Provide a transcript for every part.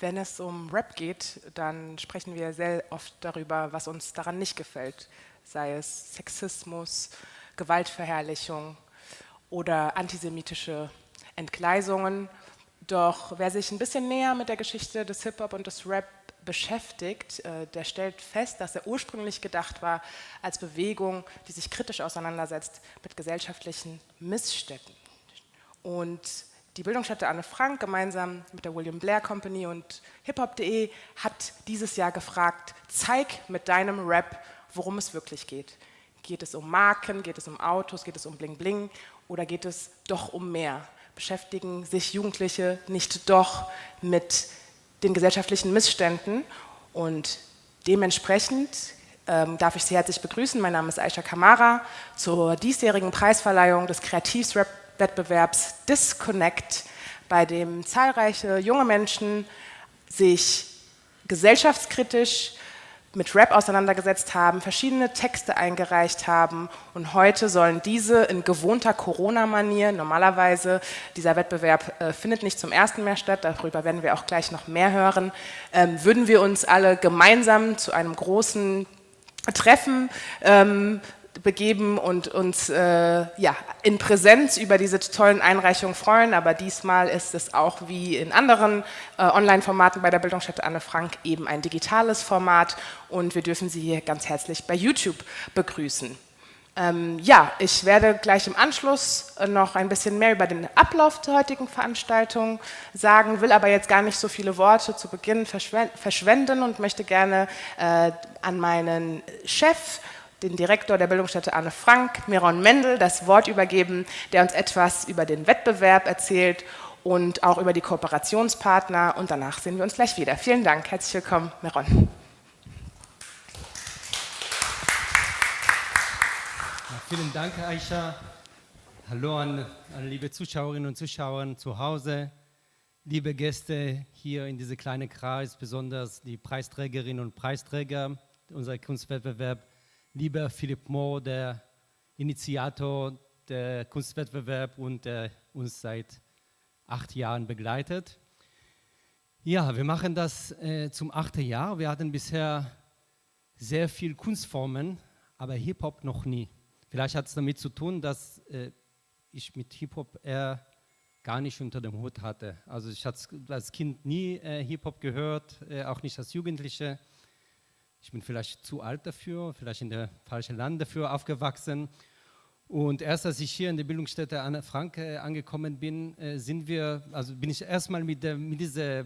Wenn es um Rap geht, dann sprechen wir sehr oft darüber, was uns daran nicht gefällt, sei es Sexismus, Gewaltverherrlichung oder antisemitische Entgleisungen. Doch wer sich ein bisschen näher mit der Geschichte des Hip-Hop und des Rap beschäftigt, äh, der stellt fest, dass er ursprünglich gedacht war als Bewegung, die sich kritisch auseinandersetzt mit gesellschaftlichen Missständen. Und die Bildungsstätte Anne Frank gemeinsam mit der William Blair Company und hiphop.de hat dieses Jahr gefragt, zeig mit deinem Rap, worum es wirklich geht. Geht es um Marken, geht es um Autos, geht es um Bling Bling oder geht es doch um mehr? Beschäftigen sich Jugendliche nicht doch mit den gesellschaftlichen Missständen und dementsprechend ähm, darf ich Sie herzlich begrüßen. Mein Name ist Aisha Kamara zur diesjährigen Preisverleihung des Kreativs Rap Wettbewerbs Disconnect, bei dem zahlreiche junge Menschen sich gesellschaftskritisch mit Rap auseinandergesetzt haben, verschiedene Texte eingereicht haben. Und heute sollen diese in gewohnter Corona-Manier, normalerweise dieser Wettbewerb äh, findet nicht zum ersten Mal statt, darüber werden wir auch gleich noch mehr hören, ähm, würden wir uns alle gemeinsam zu einem großen Treffen ähm, begeben und uns äh, ja, in Präsenz über diese tollen Einreichungen freuen. Aber diesmal ist es auch wie in anderen äh, Online-Formaten bei der Bildungsstätte Anne Frank eben ein digitales Format und wir dürfen Sie hier ganz herzlich bei YouTube begrüßen. Ähm, ja, ich werde gleich im Anschluss äh, noch ein bisschen mehr über den Ablauf der heutigen Veranstaltung sagen, will aber jetzt gar nicht so viele Worte zu Beginn verschwenden und möchte gerne äh, an meinen Chef den Direktor der Bildungsstätte Anne Frank, Miron Mendel, das Wort übergeben, der uns etwas über den Wettbewerb erzählt und auch über die Kooperationspartner und danach sehen wir uns gleich wieder. Vielen Dank, herzlich willkommen, Miron. vielen Dank, Aisha. Hallo an, an liebe Zuschauerinnen und Zuschauer zu Hause, liebe Gäste hier in diesem kleinen Kreis, besonders die Preisträgerinnen und Preisträger unserer Kunstwettbewerb lieber Philipp Mohr, der Initiator der Kunstwettbewerb und der uns seit acht Jahren begleitet. Ja, wir machen das äh, zum achten Jahr. Wir hatten bisher sehr viele Kunstformen, aber Hip-Hop noch nie. Vielleicht hat es damit zu tun, dass äh, ich mit Hip-Hop eher gar nicht unter dem Hut hatte. Also ich hatte als Kind nie äh, Hip-Hop gehört, äh, auch nicht als Jugendliche ich bin vielleicht zu alt dafür, vielleicht in der falschen Land dafür aufgewachsen. Und erst als ich hier in der Bildungsstätte Anne Frank äh, angekommen bin, äh, sind wir, also bin ich erstmal mit, mit dieser äh,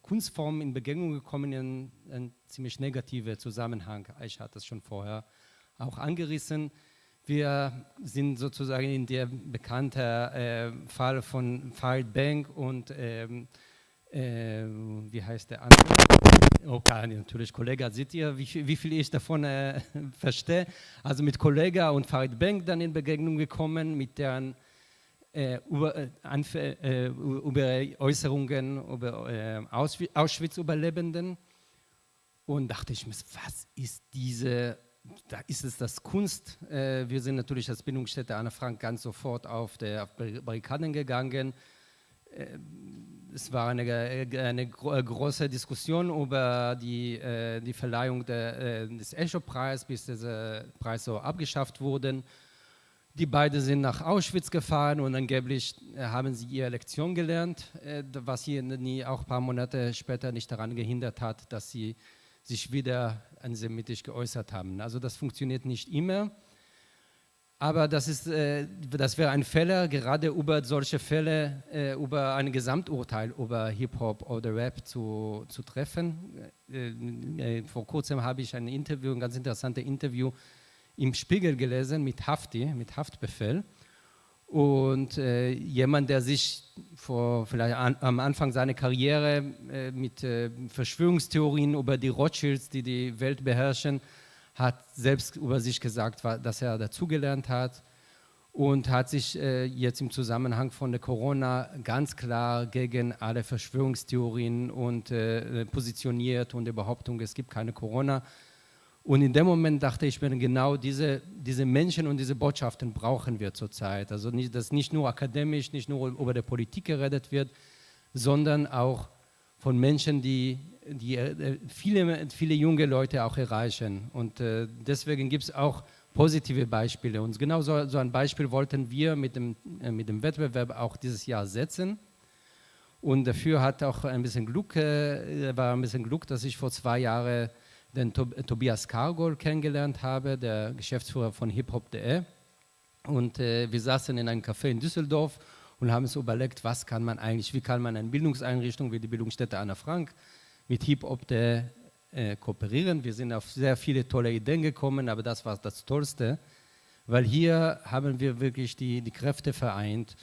Kunstform in Begegnung gekommen in einen ziemlich negativen Zusammenhang. Ich hatte das schon vorher auch angerissen. Wir sind sozusagen in der bekannten äh, Fall von Farid Bank und ähm, äh, wie heißt der andere? Okay, natürlich, Kollege, seht ihr, wie, wie viel ich davon äh, verstehe? Also mit Kollege und Farid Bank dann in Begegnung gekommen, mit deren äh, über, äh, äh über, Äußerungen über äh, Auschwitz-Überlebenden und dachte ich mir, was ist diese, da ist es das Kunst. Äh, wir sind natürlich als Bindungsstätte Anne Frank ganz sofort auf, der, auf Barrikaden gegangen es war eine, eine äh, große Diskussion über die, äh, die Verleihung der, äh, des Echo-Preises, bis dieser Preis so abgeschafft wurde. Die beiden sind nach Auschwitz gefahren und angeblich haben sie ihre Lektion gelernt, was sie auch ein paar Monate später nicht daran gehindert hat, dass sie sich wieder antisemitisch geäußert haben. Also das funktioniert nicht immer. Aber das, ist, äh, das wäre ein Fehler, gerade über solche Fälle, äh, über ein Gesamturteil über Hip-Hop oder Rap zu, zu treffen. Äh, äh, vor kurzem habe ich ein Interview, ein ganz interessantes Interview im Spiegel gelesen mit Hafti, mit Haftbefehl. Und äh, jemand, der sich vor, vielleicht an, am Anfang seiner Karriere äh, mit Verschwörungstheorien über die Rothschilds, die die Welt beherrschen, hat selbst über sich gesagt, dass er dazugelernt hat und hat sich äh, jetzt im Zusammenhang von der Corona ganz klar gegen alle Verschwörungstheorien und äh, positioniert und die Behauptung, es gibt keine Corona. Und in dem Moment dachte ich mir, genau diese, diese Menschen und diese Botschaften brauchen wir zurzeit. Also nicht, dass nicht nur akademisch, nicht nur über die Politik geredet wird, sondern auch von Menschen, die, die äh, viele, viele junge Leute auch erreichen. Und äh, deswegen gibt es auch positive Beispiele. Und genau so, so, ein Beispiel wollten wir mit dem, äh, mit dem Wettbewerb auch dieses Jahr setzen. Und dafür hat auch ein bisschen Glück, war ein bisschen Glück, dass ich vor zwei Jahren den Tobias Kargol kennengelernt habe, der Geschäftsführer von hiphop.de. Und äh, wir saßen in einem Café in Düsseldorf und haben uns überlegt, was kann man eigentlich, wie kann man eine Bildungseinrichtung wie die Bildungsstätte Anna Frank mit Hip-Hop.de äh, kooperieren. Wir sind auf sehr viele tolle Ideen gekommen, aber das war das Tollste, weil hier haben wir wirklich die, die Kräfte vereint,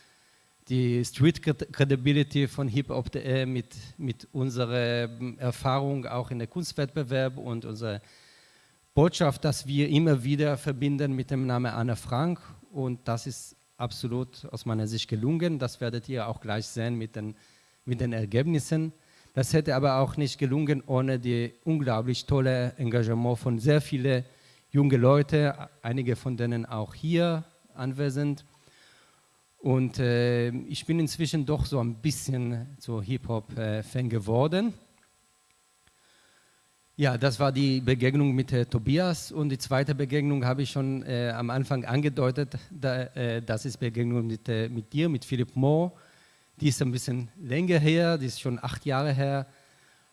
die Street Credibility von Hip-Hop.de mit, mit unserer Erfahrung auch in der Kunstwettbewerb und unsere Botschaft, dass wir immer wieder verbinden mit dem Namen Anne Frank und das ist absolut aus meiner Sicht gelungen. Das werdet ihr auch gleich sehen mit den, mit den Ergebnissen. Das hätte aber auch nicht gelungen ohne die unglaublich tolle Engagement von sehr vielen jungen Leuten, einige von denen auch hier anwesend. Und äh, ich bin inzwischen doch so ein bisschen so Hip-Hop-Fan geworden. Ja, das war die Begegnung mit äh, Tobias und die zweite Begegnung habe ich schon äh, am Anfang angedeutet. Da, äh, das ist Begegnung mit, äh, mit dir, mit Philipp Mohr. Die ist ein bisschen länger her, die ist schon acht Jahre her.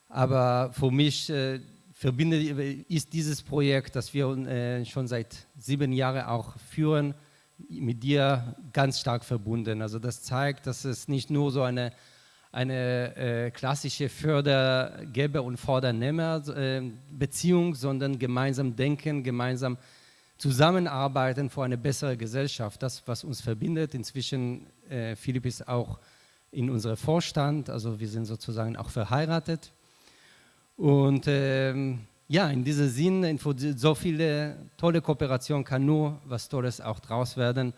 Aber für mich äh, verbindet ist dieses Projekt, das wir äh, schon seit sieben Jahren auch führen, mit dir ganz stark verbunden. Also das zeigt, dass es nicht nur so eine, eine äh, klassische Fördergeber- und Fordernehmer-Beziehung, äh, sondern gemeinsam denken, gemeinsam zusammenarbeiten für eine bessere Gesellschaft. Das, was uns verbindet. Inzwischen, äh, Philipp ist auch in unserem Vorstand, also wir sind sozusagen auch verheiratet. Und ähm, ja, in diesem Sinn, so viele tolle Kooperation kann nur was Tolles auch draus werden.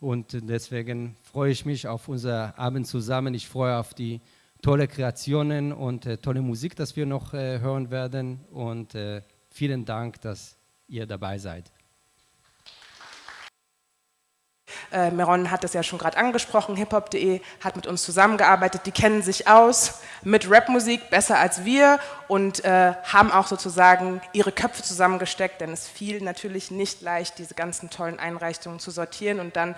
Und deswegen freue ich mich auf unser Abend zusammen. Ich freue auf die tolle Kreationen und äh, tolle Musik, das wir noch äh, hören werden. Und äh, vielen Dank, dass ihr dabei seid. Äh, Meron hat es ja schon gerade angesprochen, hiphop.de hat mit uns zusammengearbeitet, die kennen sich aus mit Rapmusik besser als wir und äh, haben auch sozusagen ihre Köpfe zusammengesteckt, denn es fiel natürlich nicht leicht, diese ganzen tollen Einreichungen zu sortieren und dann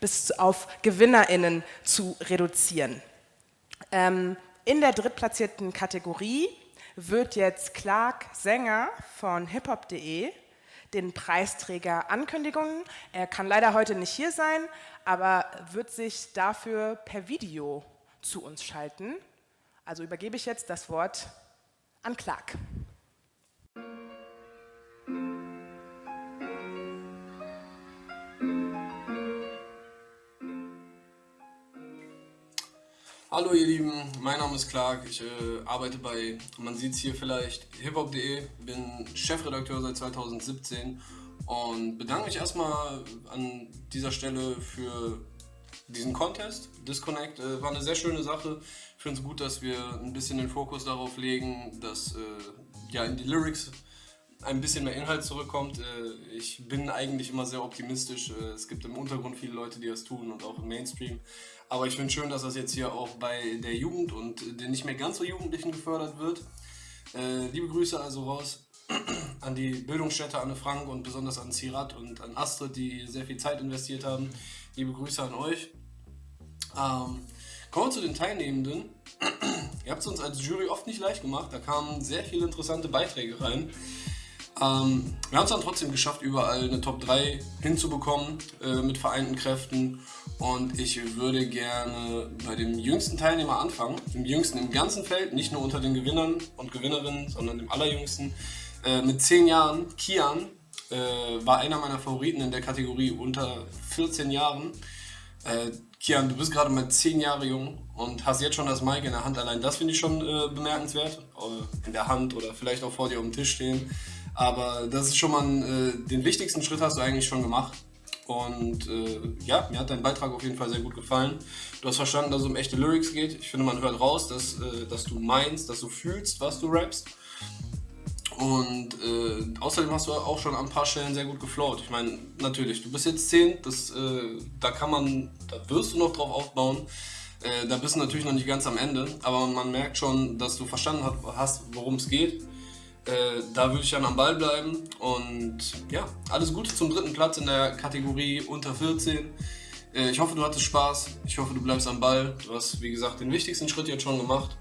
bis auf GewinnerInnen zu reduzieren. Ähm, in der drittplatzierten Kategorie wird jetzt Clark Sänger von hiphop.de den Preisträger Ankündigungen. Er kann leider heute nicht hier sein, aber wird sich dafür per Video zu uns schalten. Also übergebe ich jetzt das Wort an Clark. Hallo ihr Lieben, mein Name ist Clark, ich äh, arbeite bei, man sieht es hier vielleicht, hiphop.de, bin Chefredakteur seit 2017 und bedanke mich erstmal an dieser Stelle für diesen Contest. Disconnect äh, war eine sehr schöne Sache. Ich finde es gut, dass wir ein bisschen den Fokus darauf legen, dass äh, ja, in die Lyrics ein bisschen mehr Inhalt zurückkommt. Äh, ich bin eigentlich immer sehr optimistisch. Äh, es gibt im Untergrund viele Leute, die das tun und auch im Mainstream. Aber ich finde schön, dass das jetzt hier auch bei der Jugend und den nicht mehr ganz so Jugendlichen gefördert wird. Äh, liebe Grüße also raus an die Bildungsstätte Anne Frank und besonders an Zirat und an Astrid, die sehr viel Zeit investiert haben. Liebe Grüße an euch. Ähm, kommen wir zu den Teilnehmenden. Ihr habt es uns als Jury oft nicht leicht gemacht. Da kamen sehr viele interessante Beiträge rein. Ähm, wir haben es dann trotzdem geschafft, überall eine Top 3 hinzubekommen äh, mit vereinten Kräften. Und ich würde gerne bei dem jüngsten Teilnehmer anfangen, dem jüngsten im ganzen Feld, nicht nur unter den Gewinnern und Gewinnerinnen, sondern dem allerjüngsten. Äh, mit 10 Jahren, Kian, äh, war einer meiner Favoriten in der Kategorie unter 14 Jahren. Äh, Kian, du bist gerade mal 10 Jahre jung und hast jetzt schon das Mic in der Hand. Allein das finde ich schon äh, bemerkenswert. Äh, in der Hand oder vielleicht auch vor dir auf dem Tisch stehen. Aber das ist schon mal, äh, den wichtigsten Schritt hast du eigentlich schon gemacht. Und äh, ja, mir hat dein Beitrag auf jeden Fall sehr gut gefallen. Du hast verstanden, dass es um echte Lyrics geht. Ich finde, man hört raus, dass, äh, dass du meinst, dass du fühlst, was du rappst. Und äh, außerdem hast du auch schon an ein paar Stellen sehr gut geflowt. Ich meine, natürlich, du bist jetzt 10, das, äh, da kann man, da wirst du noch drauf aufbauen. Äh, da bist du natürlich noch nicht ganz am Ende, aber man merkt schon, dass du verstanden hast, worum es geht. Äh, da würde ich dann am Ball bleiben und ja, alles Gute zum dritten Platz in der Kategorie unter 14. Äh, ich hoffe, du hattest Spaß. Ich hoffe, du bleibst am Ball. Du hast, wie gesagt, den wichtigsten Schritt jetzt schon gemacht.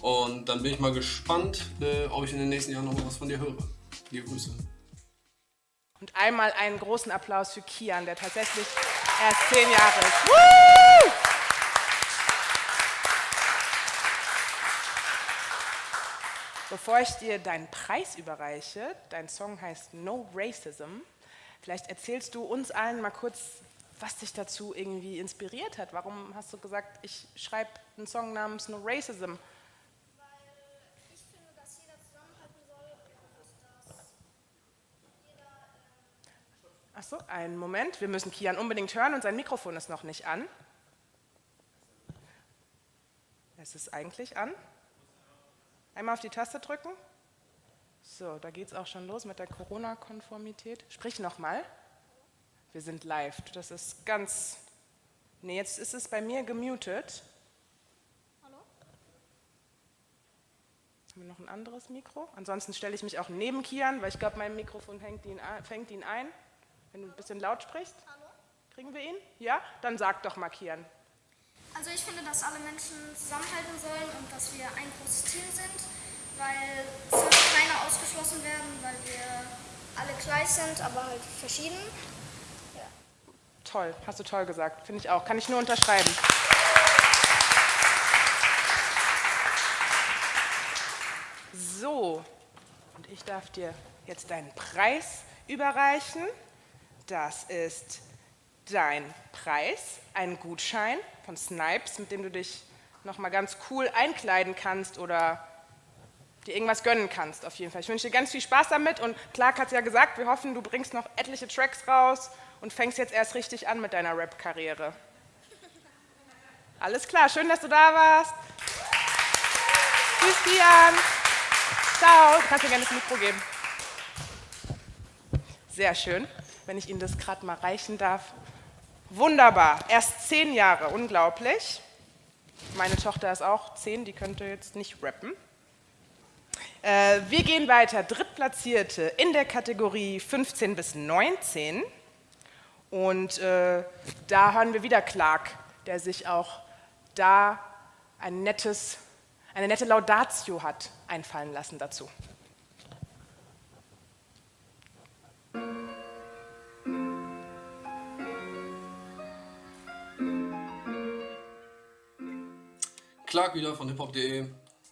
Und dann bin ich mal gespannt, äh, ob ich in den nächsten Jahren noch mal was von dir höre. Liebe Grüße. Und einmal einen großen Applaus für Kian, der tatsächlich erst zehn Jahre ist. Woo! Bevor ich dir deinen Preis überreiche, dein Song heißt No Racism, vielleicht erzählst du uns allen mal kurz, was dich dazu irgendwie inspiriert hat. Warum hast du gesagt, ich schreibe einen Song namens No Racism? Achso, einen Moment. Wir müssen Kian unbedingt hören und sein Mikrofon ist noch nicht an. Es ist eigentlich an. Einmal auf die Taste drücken. So, da geht es auch schon los mit der Corona-Konformität. Sprich nochmal. Wir sind live. Das ist ganz. Nee, jetzt ist es bei mir gemutet. Hallo? Haben wir noch ein anderes Mikro? Ansonsten stelle ich mich auch neben Kian, weil ich glaube, mein Mikrofon fängt ihn, fängt ihn ein. Wenn du ein bisschen laut sprichst. Hallo? Kriegen wir ihn? Ja? Dann sag doch mal, Kian. Also ich finde, dass alle Menschen zusammenhalten sollen und dass wir ein großes Team sind, weil es soll keiner ausgeschlossen werden, weil wir alle gleich sind, aber halt verschieden. Ja. Toll, hast du toll gesagt, finde ich auch. Kann ich nur unterschreiben. So, und ich darf dir jetzt deinen Preis überreichen. Das ist dein Preis, ein Gutschein von Snipes, mit dem du dich nochmal ganz cool einkleiden kannst oder dir irgendwas gönnen kannst auf jeden Fall. Ich wünsche dir ganz viel Spaß damit und Clark hat es ja gesagt, wir hoffen, du bringst noch etliche Tracks raus und fängst jetzt erst richtig an mit deiner Rap-Karriere. Alles klar, schön, dass du da warst. Tschüss, Kian. Ciao. Du kannst mir gerne das Mikro geben. Sehr schön, wenn ich Ihnen das gerade mal reichen darf. Wunderbar, erst zehn Jahre, unglaublich. Meine Tochter ist auch zehn, die könnte jetzt nicht rappen. Äh, wir gehen weiter, Drittplatzierte in der Kategorie 15 bis 19. Und äh, da hören wir wieder Clark, der sich auch da ein nettes, eine nette Laudatio hat einfallen lassen dazu. Clark wieder von hiphop.de.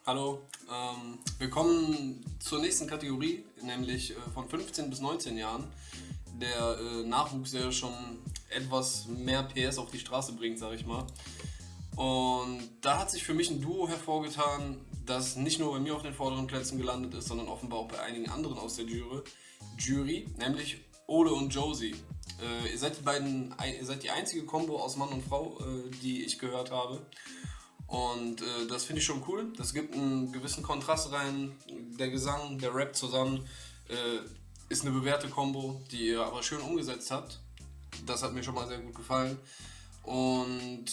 Hallo. Ähm, wir kommen zur nächsten Kategorie, nämlich äh, von 15 bis 19 Jahren. Der äh, Nachwuchs, der schon etwas mehr PS auf die Straße bringt, sag ich mal. Und da hat sich für mich ein Duo hervorgetan, das nicht nur bei mir auf den vorderen Plätzen gelandet ist, sondern offenbar auch bei einigen anderen aus der Jury, Jury nämlich Ole und Josie. Äh, ihr, seid die beiden, ihr seid die einzige Combo aus Mann und Frau, äh, die ich gehört habe. Und äh, das finde ich schon cool. Das gibt einen gewissen Kontrast rein. Der Gesang, der Rap zusammen äh, ist eine bewährte Kombo, die ihr aber schön umgesetzt habt. Das hat mir schon mal sehr gut gefallen. Und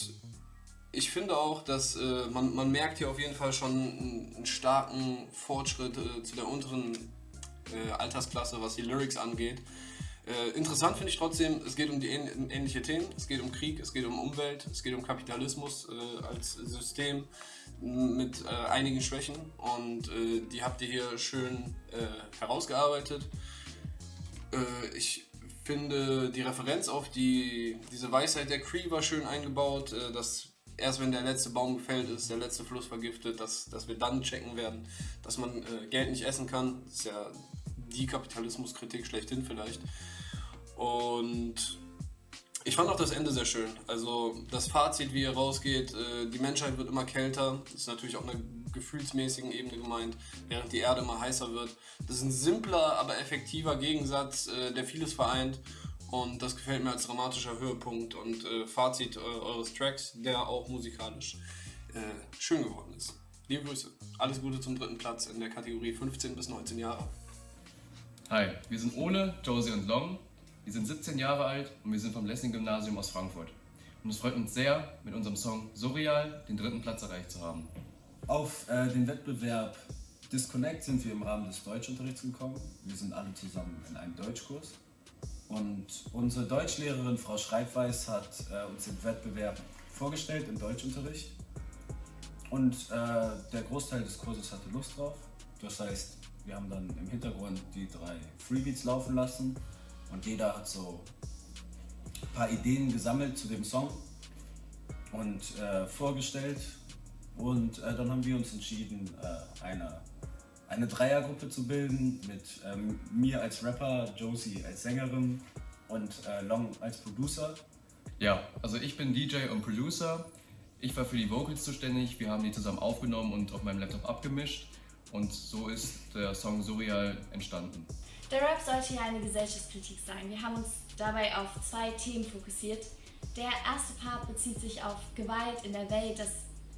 ich finde auch, dass äh, man, man merkt hier auf jeden Fall schon einen, einen starken Fortschritt äh, zu der unteren äh, Altersklasse, was die Lyrics angeht. Äh, interessant finde ich trotzdem, es geht um die ähn ähnliche Themen. Es geht um Krieg, es geht um Umwelt, es geht um Kapitalismus äh, als System mit äh, einigen Schwächen und äh, die habt ihr hier schön äh, herausgearbeitet. Ich finde die Referenz auf die, diese Weisheit der Cree war schön eingebaut, dass erst wenn der letzte Baum gefällt ist, der letzte Fluss vergiftet, dass, dass wir dann checken werden, dass man Geld nicht essen kann. Das ist ja die Kapitalismuskritik schlechthin vielleicht. Und ich fand auch das Ende sehr schön. Also das Fazit, wie er rausgeht, äh, die Menschheit wird immer kälter. Das ist natürlich auf einer gefühlsmäßigen Ebene gemeint, während die Erde immer heißer wird. Das ist ein simpler, aber effektiver Gegensatz, äh, der vieles vereint. Und das gefällt mir als dramatischer Höhepunkt und äh, Fazit eures Tracks, der auch musikalisch schön geworden ist. Liebe Grüße. Alles Gute zum dritten Platz in der Kategorie 15 bis 19 Jahre. Hi, wir sind Ole, Josie und Long wir sind 17 Jahre alt und wir sind vom Lessing-Gymnasium aus Frankfurt. und es freut uns sehr, mit unserem Song Surreal den dritten Platz erreicht zu haben. Auf äh, den Wettbewerb Disconnect sind wir im Rahmen des Deutschunterrichts gekommen. Wir sind alle zusammen in einem Deutschkurs. Und unsere Deutschlehrerin Frau Schreibweiß hat äh, uns den Wettbewerb vorgestellt im Deutschunterricht. Und äh, der Großteil des Kurses hatte Lust drauf. Das heißt, wir haben dann im Hintergrund die drei Freebeats laufen lassen und jeder hat so ein paar Ideen gesammelt zu dem Song und äh, vorgestellt. Und äh, dann haben wir uns entschieden, äh, eine, eine Dreiergruppe zu bilden mit ähm, mir als Rapper, Josie als Sängerin und äh, Long als Producer. Ja, also ich bin DJ und Producer. Ich war für die Vocals zuständig. Wir haben die zusammen aufgenommen und auf meinem Laptop abgemischt. Und so ist der Song Surreal entstanden. Der Rap sollte ja eine Gesellschaftskritik sein. Wir haben uns dabei auf zwei Themen fokussiert. Der erste Part bezieht sich auf Gewalt in der Welt, dass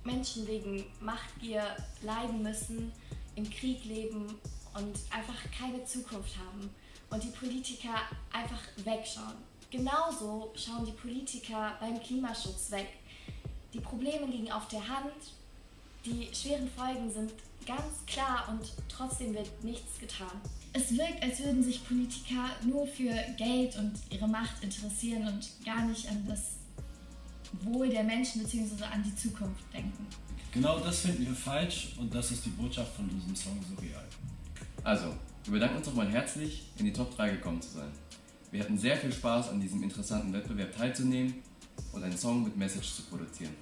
Menschen wegen Machtgier leiden müssen, im Krieg leben und einfach keine Zukunft haben und die Politiker einfach wegschauen. Genauso schauen die Politiker beim Klimaschutz weg. Die Probleme liegen auf der Hand, die schweren Folgen sind ganz klar und trotzdem wird nichts getan. Es wirkt, als würden sich Politiker nur für Geld und ihre Macht interessieren und gar nicht an das Wohl der Menschen bzw. an die Zukunft denken. Genau das finden wir falsch und das ist die Botschaft von diesem Song Surreal. Also, wir bedanken uns nochmal herzlich, in die Top 3 gekommen zu sein. Wir hatten sehr viel Spaß, an diesem interessanten Wettbewerb teilzunehmen und einen Song mit Message zu produzieren.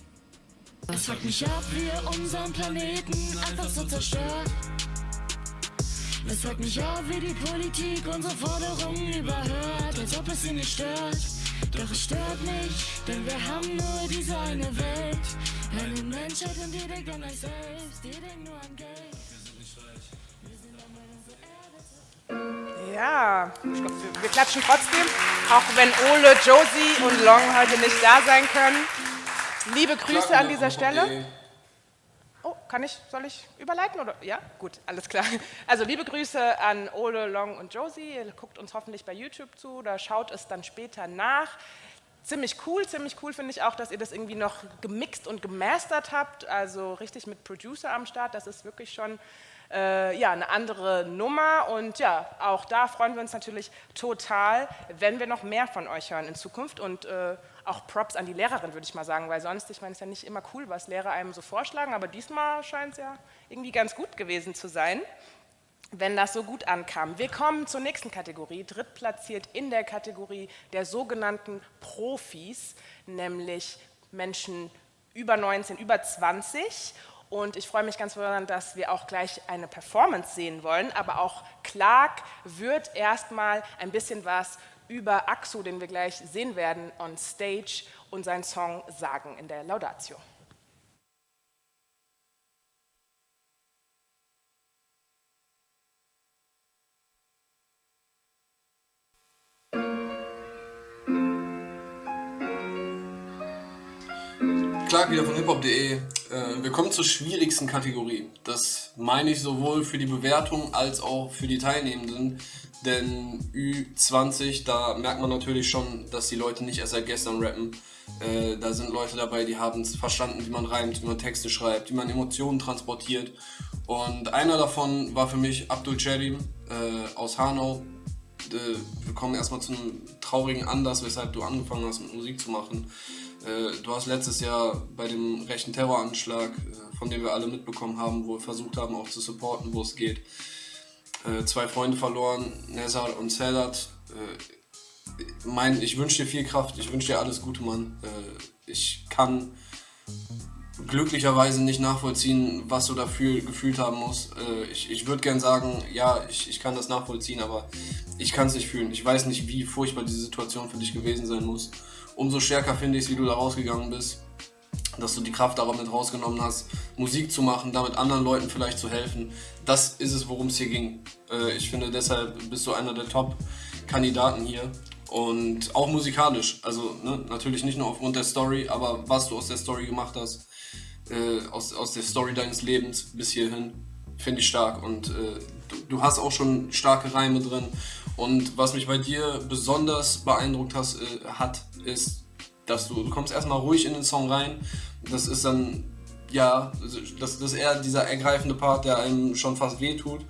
Es fuckt mich ab, wie ihr unseren Planeten einfach so zerstört. Es fuckt mich ab, wie die Politik unsere Forderungen überhört, als ob es sie nicht stört. Doch es stört mich, denn wir haben nur diese eine Welt. Eine Menschheit und die denkt an euch selbst, die denkt nur an Geld. Ja, ich glaub, wir, wir klatschen trotzdem, auch wenn Ole, Josie und Long heute nicht da sein können. Liebe Grüße an dieser Stelle. Oh, kann ich, soll ich überleiten oder? Ja, gut, alles klar. Also liebe Grüße an Ole, Long und Josie. Ihr guckt uns hoffentlich bei YouTube zu oder schaut es dann später nach. Ziemlich cool, ziemlich cool finde ich auch, dass ihr das irgendwie noch gemixt und gemastert habt, also richtig mit Producer am Start. Das ist wirklich schon äh, ja, eine andere Nummer und ja, auch da freuen wir uns natürlich total, wenn wir noch mehr von euch hören in Zukunft und äh, auch Props an die Lehrerin, würde ich mal sagen, weil sonst, ich meine, es ist ja nicht immer cool, was Lehrer einem so vorschlagen, aber diesmal scheint es ja irgendwie ganz gut gewesen zu sein, wenn das so gut ankam. Wir kommen zur nächsten Kategorie, drittplatziert in der Kategorie der sogenannten Profis, nämlich Menschen über 19, über 20 und ich freue mich ganz besonders, dass wir auch gleich eine Performance sehen wollen, aber auch Clark wird erstmal ein bisschen was über Axu, den wir gleich sehen werden, on stage und seinen Song sagen in der Laudatio. Clark wieder von hiphop.de. Äh, wir kommen zur schwierigsten Kategorie. Das meine ich sowohl für die Bewertung als auch für die Teilnehmenden. Denn Ü20, da merkt man natürlich schon, dass die Leute nicht erst seit gestern rappen. Äh, da sind Leute dabei, die haben es verstanden, wie man reimt, wie man Texte schreibt, wie man Emotionen transportiert. Und einer davon war für mich Abdul Cherim äh, aus Hanau. Wir kommen erstmal zu einem traurigen Anlass, weshalb du angefangen hast mit Musik zu machen. Äh, du hast letztes Jahr bei dem rechten Terroranschlag, äh, von dem wir alle mitbekommen haben, wo wir versucht haben auch zu supporten, wo es geht, äh, zwei Freunde verloren, Nezar und Sedat. Mein, ich wünsche dir viel Kraft, ich wünsche dir alles Gute, Mann. Ich kann glücklicherweise nicht nachvollziehen, was du dafür gefühlt haben musst. Ich, ich würde gern sagen, ja, ich, ich kann das nachvollziehen, aber ich kann es nicht fühlen. Ich weiß nicht, wie furchtbar diese Situation für dich gewesen sein muss umso stärker finde ich es, wie du da rausgegangen bist. Dass du die Kraft darauf mit rausgenommen hast, Musik zu machen, damit anderen Leuten vielleicht zu helfen. Das ist es, worum es hier ging. Äh, ich finde, deshalb bist du einer der Top-Kandidaten hier. Und auch musikalisch. Also ne, natürlich nicht nur aufgrund der Story, aber was du aus der Story gemacht hast, äh, aus, aus der Story deines Lebens bis hierhin, finde ich stark. Und äh, du, du, hast auch schon starke Reime drin. Und was mich bei dir besonders beeindruckt has, äh, hat, ist, dass du, du kommst erstmal ruhig in den Song rein. Das ist dann, ja, das, das ist eher dieser ergreifende Part, der einem schon fast wehtut.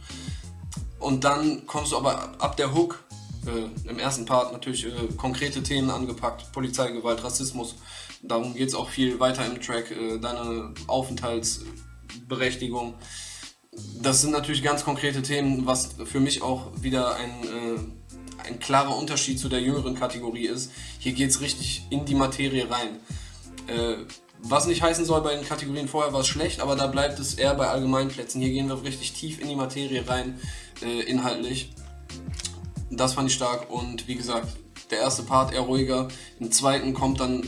Und dann kommst du aber ab der Hook, äh, im ersten Part natürlich äh, konkrete Themen angepackt, Polizeigewalt, Rassismus. Darum geht es auch viel weiter im Track, äh, deine Aufenthaltsberechtigung. Das sind natürlich ganz konkrete Themen, was für mich auch wieder ein, äh, ein klarer Unterschied zu der jüngeren Kategorie ist. Hier geht es richtig in die Materie rein. Äh, was nicht heißen soll, bei den Kategorien vorher war es schlecht, aber da bleibt es eher bei Allgemeinplätzen. Hier gehen wir richtig tief in die Materie rein, äh, inhaltlich. Das fand ich stark und wie gesagt, der erste Part eher ruhiger. Im zweiten kommt dann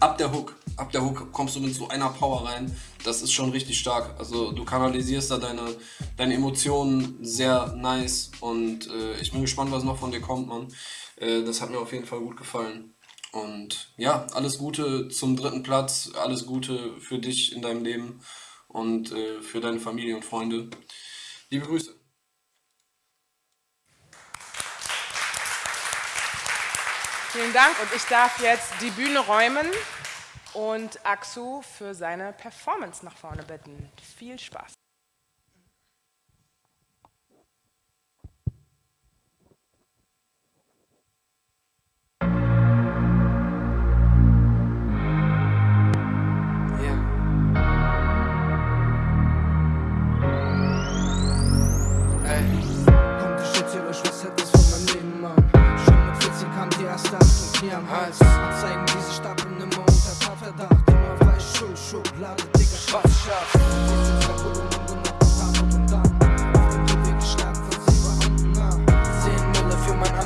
ab der Hook, ab der Hook kommst du mit so einer Power rein. Das ist schon richtig stark. Also du kanalisierst da deine, deine Emotionen sehr nice und äh, ich bin gespannt, was noch von dir kommt, Mann. Äh, das hat mir auf jeden Fall gut gefallen. Und ja, alles Gute zum dritten Platz, alles Gute für dich in deinem Leben und äh, für deine Familie und Freunde. Liebe Grüße. Vielen Dank und ich darf jetzt die Bühne räumen und Aksu für seine Performance nach vorne bitten. Viel Spaß. erste Achtung, Knie am Hals. Anzeigen,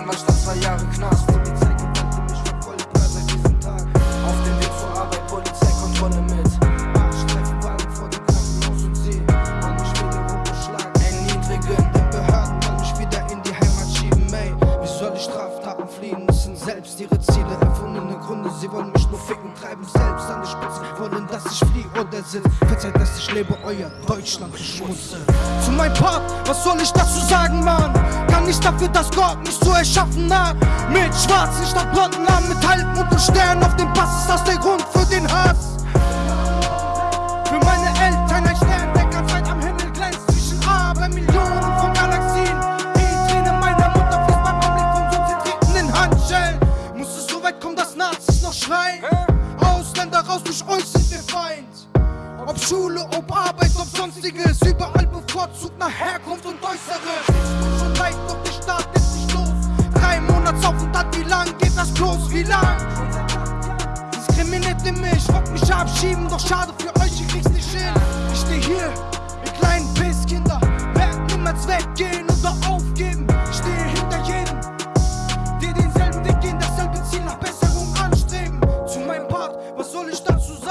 Anwalt statt zwei Jahre Knast. Polizei gewollte mich verfolgt, war seit diesem Tag. Auf dem Weg zur Arbeit, Polizeikontrolle mit. Arztstreifenwagen vor dem Krankenhaus und sie. Und mich wieder rumgeschlagen, erniedrigen. Denn Behörden wollen mich wieder in die Heimat schieben, ey. Wie soll ich Straftaten fliehen? Müssen selbst ihre Ziele, Gründe. Sie wollen mich nur ficken, treiben selbst an die Spitze. Wollen, dass ich fliehe oder sitze. Verzeiht, dass ich lebe, euer Deutschland beschmutze. Zu meinem Part, was soll ich dazu sagen, Mann? Kann nicht dafür, dass Gott mich so erschaffen hat. Mit schwarzen statt blonden Armen, mit Halbmond und Sternen auf dem Pass ist das der Grund für den Hass. Für meine Schreien? Ausländer raus, durch euch sind wir Feind. Ob Schule, ob Arbeit, ob sonstiges, überall bevorzugt nach Herkunft und Äußeres. Tut schon leid, doch der Staat lässt nicht los. Drei Monatsaufenthalt, wie lang geht das bloß? Wie lang? Diskriminierte mich, wollt mich abschieben, doch schade für euch, ihr kriegt's nicht hin. Ich steh hier, ihr kleinen Pisskinder, werden niemals weggehen oder aufgeben.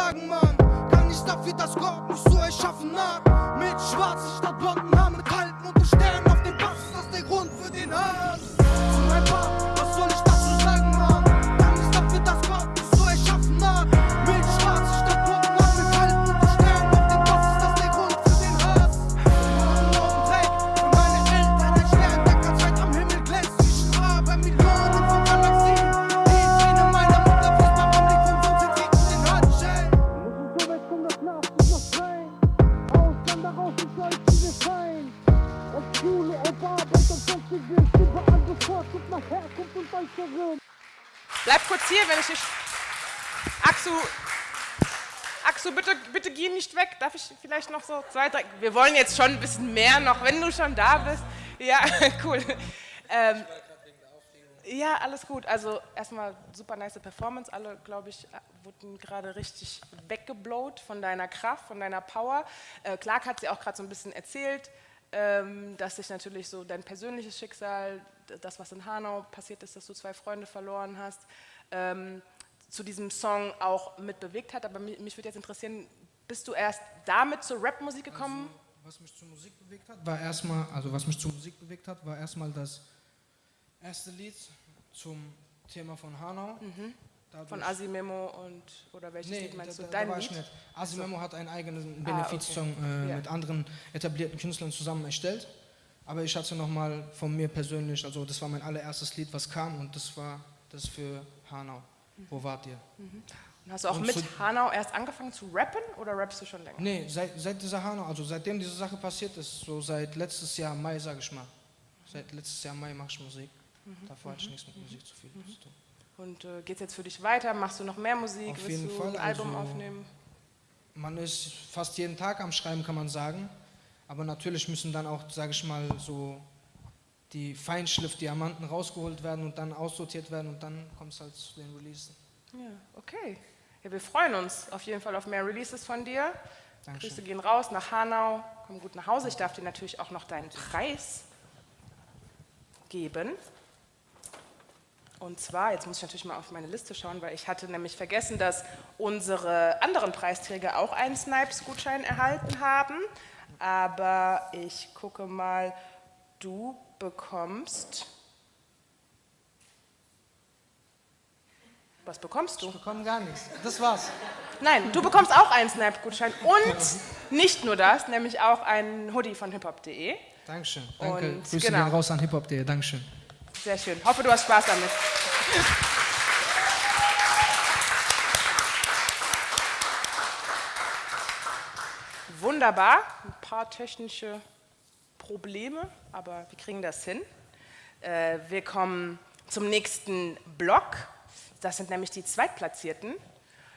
Sagen, Mann? Kann nicht dafür, dass Gott mich so erschaffen hat. Mit schwarzen statt blonden Haaren, überall bevorzugt nach Herkunft und Äußerem. Bleib kurz hier, wenn ich nicht. Aksu, Aksu, bitte, bitte geh nicht weg. Darf ich vielleicht noch so zwei, drei. Wir wollen jetzt schon ein bisschen mehr noch, wenn du schon da bist. Ja, cool. Ähm, ja, alles gut. Also erstmal super nice Performance. Alle, glaube ich, wurden gerade richtig weggeblowt von deiner Kraft, von deiner Power. Äh, Clark hat sie auch gerade so ein bisschen erzählt, ähm, dass sich natürlich so dein persönliches Schicksal, das, was in Hanau passiert ist, dass du zwei Freunde verloren hast, ähm, zu diesem Song auch mit bewegt hat. Aber mich, mich würde jetzt interessieren, bist du erst damit zur Rapmusik gekommen? Was mich zur Musik bewegt hat, war erstmal, also was mich zur Musik bewegt hat, war erstmal das erste Lied zum Thema von Hanau. Dadurch- Von Asimemo und oder welches Nee, Lied meinst da, du? Dein da war ich Lied? nicht. Asimemo hat einen eigenen Ah, Benefizsong okay. äh, Ja. mit anderen etablierten Künstlern zusammen erstellt. Aber ich hatte nochmal von mir persönlich, also das war mein allererstes Lied, was kam und das war das für Hanau. Wo wart ihr? Und hast du auch Und mit zu- Hanau erst angefangen zu rappen oder rappst du schon länger? Nee, seit, seit dieser Hanau, also seitdem diese Sache passiert ist, so seit letztes Jahr Mai, sage ich mal. Seit letztes Jahr Mai mache ich Musik. Davor hatte ich nichts mit Musik zu viel zu tun. Und äh, geht es jetzt für dich weiter? Machst du noch mehr Musik? Auf Willst jeden du Fall, ein Album also- aufnehmen? Man ist fast jeden Tag am Schreiben, kann man sagen. Aber natürlich müssen dann auch, sage ich mal, so die Feinschliff-Diamanten rausgeholt werden und dann aussortiert werden und dann kommt es halt zu den Releasen. Ja, okay. Ja, wir freuen uns auf jeden Fall auf mehr Releases von dir. Dankeschön. Grüße gehen raus nach Hanau. Komm gut nach Hause. Ich darf dir natürlich auch noch deinen Preis geben. Und zwar, jetzt muss ich natürlich mal auf meine Liste schauen, weil ich hatte nämlich vergessen, dass unsere anderen Preisträger auch einen Snipes-Gutschein erhalten haben. Aber ich gucke mal, du bekommst. Was bekommst du? Ich bekomme gar nichts. Das war's. Nein, du bekommst auch einen Snap-Gutschein und nicht nur das, nämlich auch einen Hoodie von hiphop.de. Dankeschön. Danke. Und Grüße genau. gehen raus an hiphop.de. Dankeschön. Sehr schön. Hoffe, du hast Spaß damit. Wunderbar. Paar technische Probleme, aber wir kriegen das hin. Äh, wir kommen zum nächsten Block. Das sind nämlich die Zweitplatzierten.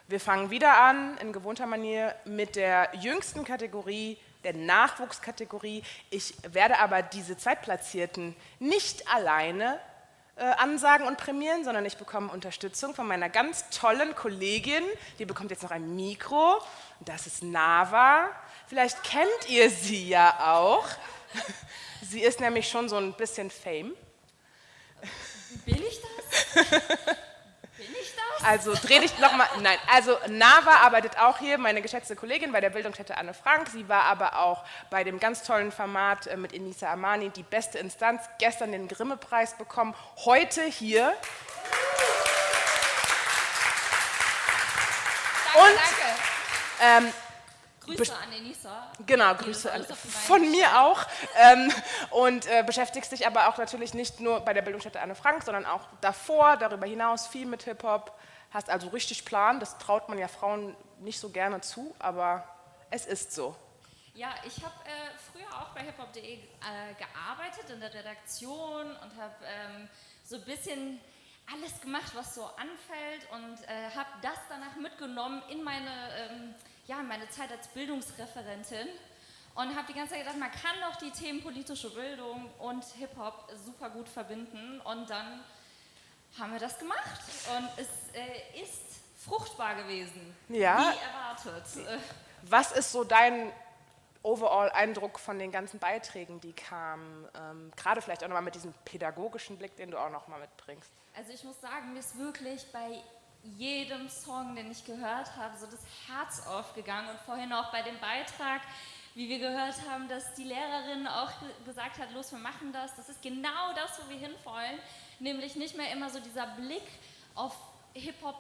Wir fangen wieder an, in gewohnter Manier, mit der jüngsten Kategorie, der Nachwuchskategorie. Ich werde aber diese Zweitplatzierten nicht alleine äh, ansagen und prämieren, sondern ich bekomme Unterstützung von meiner ganz tollen Kollegin. Die bekommt jetzt noch ein Mikro. Das ist Nava. Vielleicht kennt ihr sie ja auch. Sie ist nämlich schon so ein bisschen Fame. Bin ich das? Bin ich das? Also dreh dich nochmal. Nein, also Nava arbeitet auch hier, meine geschätzte Kollegin bei der Bildungsstätte Anne Frank. Sie war aber auch bei dem ganz tollen Format äh, mit Enisa Amani, die beste Instanz, gestern den Grimme-Preis bekommen, heute hier. Danke, Und, danke. Ähm, Grüße an Enisa. Genau, Grüße an, von mir auch. Ähm, und äh, beschäftigst dich aber auch natürlich nicht nur bei der Bildungsstätte Anne Frank, sondern auch davor, darüber hinaus viel mit Hip-Hop. Hast also richtig Plan, das traut man ja Frauen nicht so gerne zu, aber es ist so. Ja, ich habe äh, früher auch bei hiphop.de äh, gearbeitet in der Redaktion und habe ähm, so ein bisschen alles gemacht, was so anfällt und äh, habe das danach mitgenommen in meine, ähm, ja, in meine Zeit als Bildungsreferentin und habe die ganze Zeit gedacht, man kann doch die Themen politische Bildung und Hip-Hop super gut verbinden und dann haben wir das gemacht und es äh, ist fruchtbar gewesen, Ja. wie erwartet. Was ist so dein Overall-Eindruck von den ganzen Beiträgen, die kamen? Ähm, Gerade vielleicht auch nochmal mit diesem pädagogischen Blick, den du auch nochmal mitbringst. Also ich muss sagen, mir ist wirklich bei jedem Song, den ich gehört habe, so das Herz aufgegangen und vorhin auch bei dem Beitrag, wie wir gehört haben, dass die Lehrerin auch ge gesagt hat, los, wir machen das. Das ist genau das, wo wir hinwollen, nämlich nicht mehr immer so dieser Blick auf Hip-Hop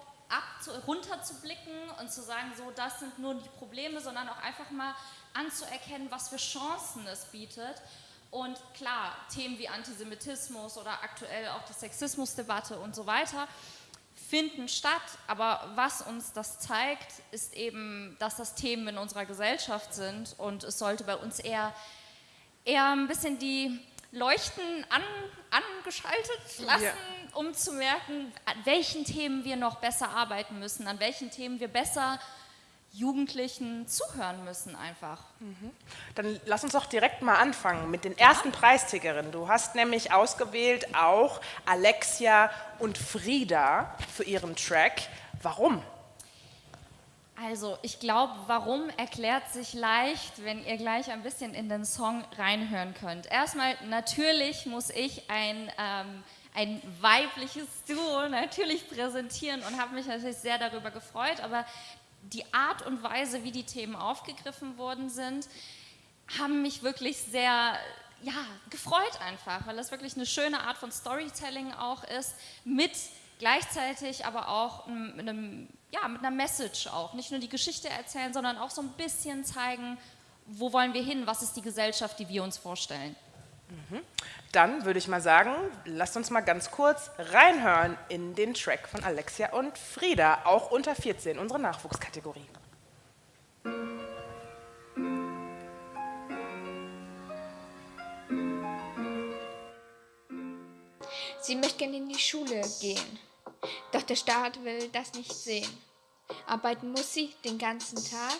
runterzublicken und zu sagen, so, das sind nur die Probleme, sondern auch einfach mal anzuerkennen, was für Chancen es bietet. Und klar, Themen wie Antisemitismus oder aktuell auch die Sexismusdebatte und so weiter finden statt. Aber was uns das zeigt, ist eben, dass das Themen in unserer Gesellschaft sind und es sollte bei uns eher, eher ein bisschen die Leuchten an, angeschaltet lassen, Ja. um zu merken, an welchen Themen wir noch besser arbeiten müssen, an welchen Themen wir besser Jugendlichen zuhören müssen einfach. Dann lass uns doch direkt mal anfangen mit den ersten Preisträgerinnen. Du hast nämlich ausgewählt auch Alexia und Frieda für ihren Track. Warum? Also, ich glaube, warum erklärt sich leicht, wenn ihr gleich ein bisschen in den Song reinhören könnt. Erstmal, natürlich muss ich ein, ähm, ein weibliches Duo natürlich präsentieren und habe mich natürlich sehr darüber gefreut, aber die Art und Weise, wie die Themen aufgegriffen worden sind, haben mich wirklich sehr ja, gefreut einfach, weil das wirklich eine schöne Art von Storytelling auch ist, mit gleichzeitig aber auch einem, ja, mit einer Message auch. Nicht nur die Geschichte erzählen, sondern auch so ein bisschen zeigen, wo wollen wir hin, was ist die Gesellschaft, die wir uns vorstellen. Dann würde ich mal sagen, lasst uns mal ganz kurz reinhören in den Track von Alexia und Frieda, auch unter 14, unsere Nachwuchskategorie. Sie möchte gerne in die Schule gehen, doch der Staat will das nicht sehen. Arbeiten muss sie den ganzen Tag,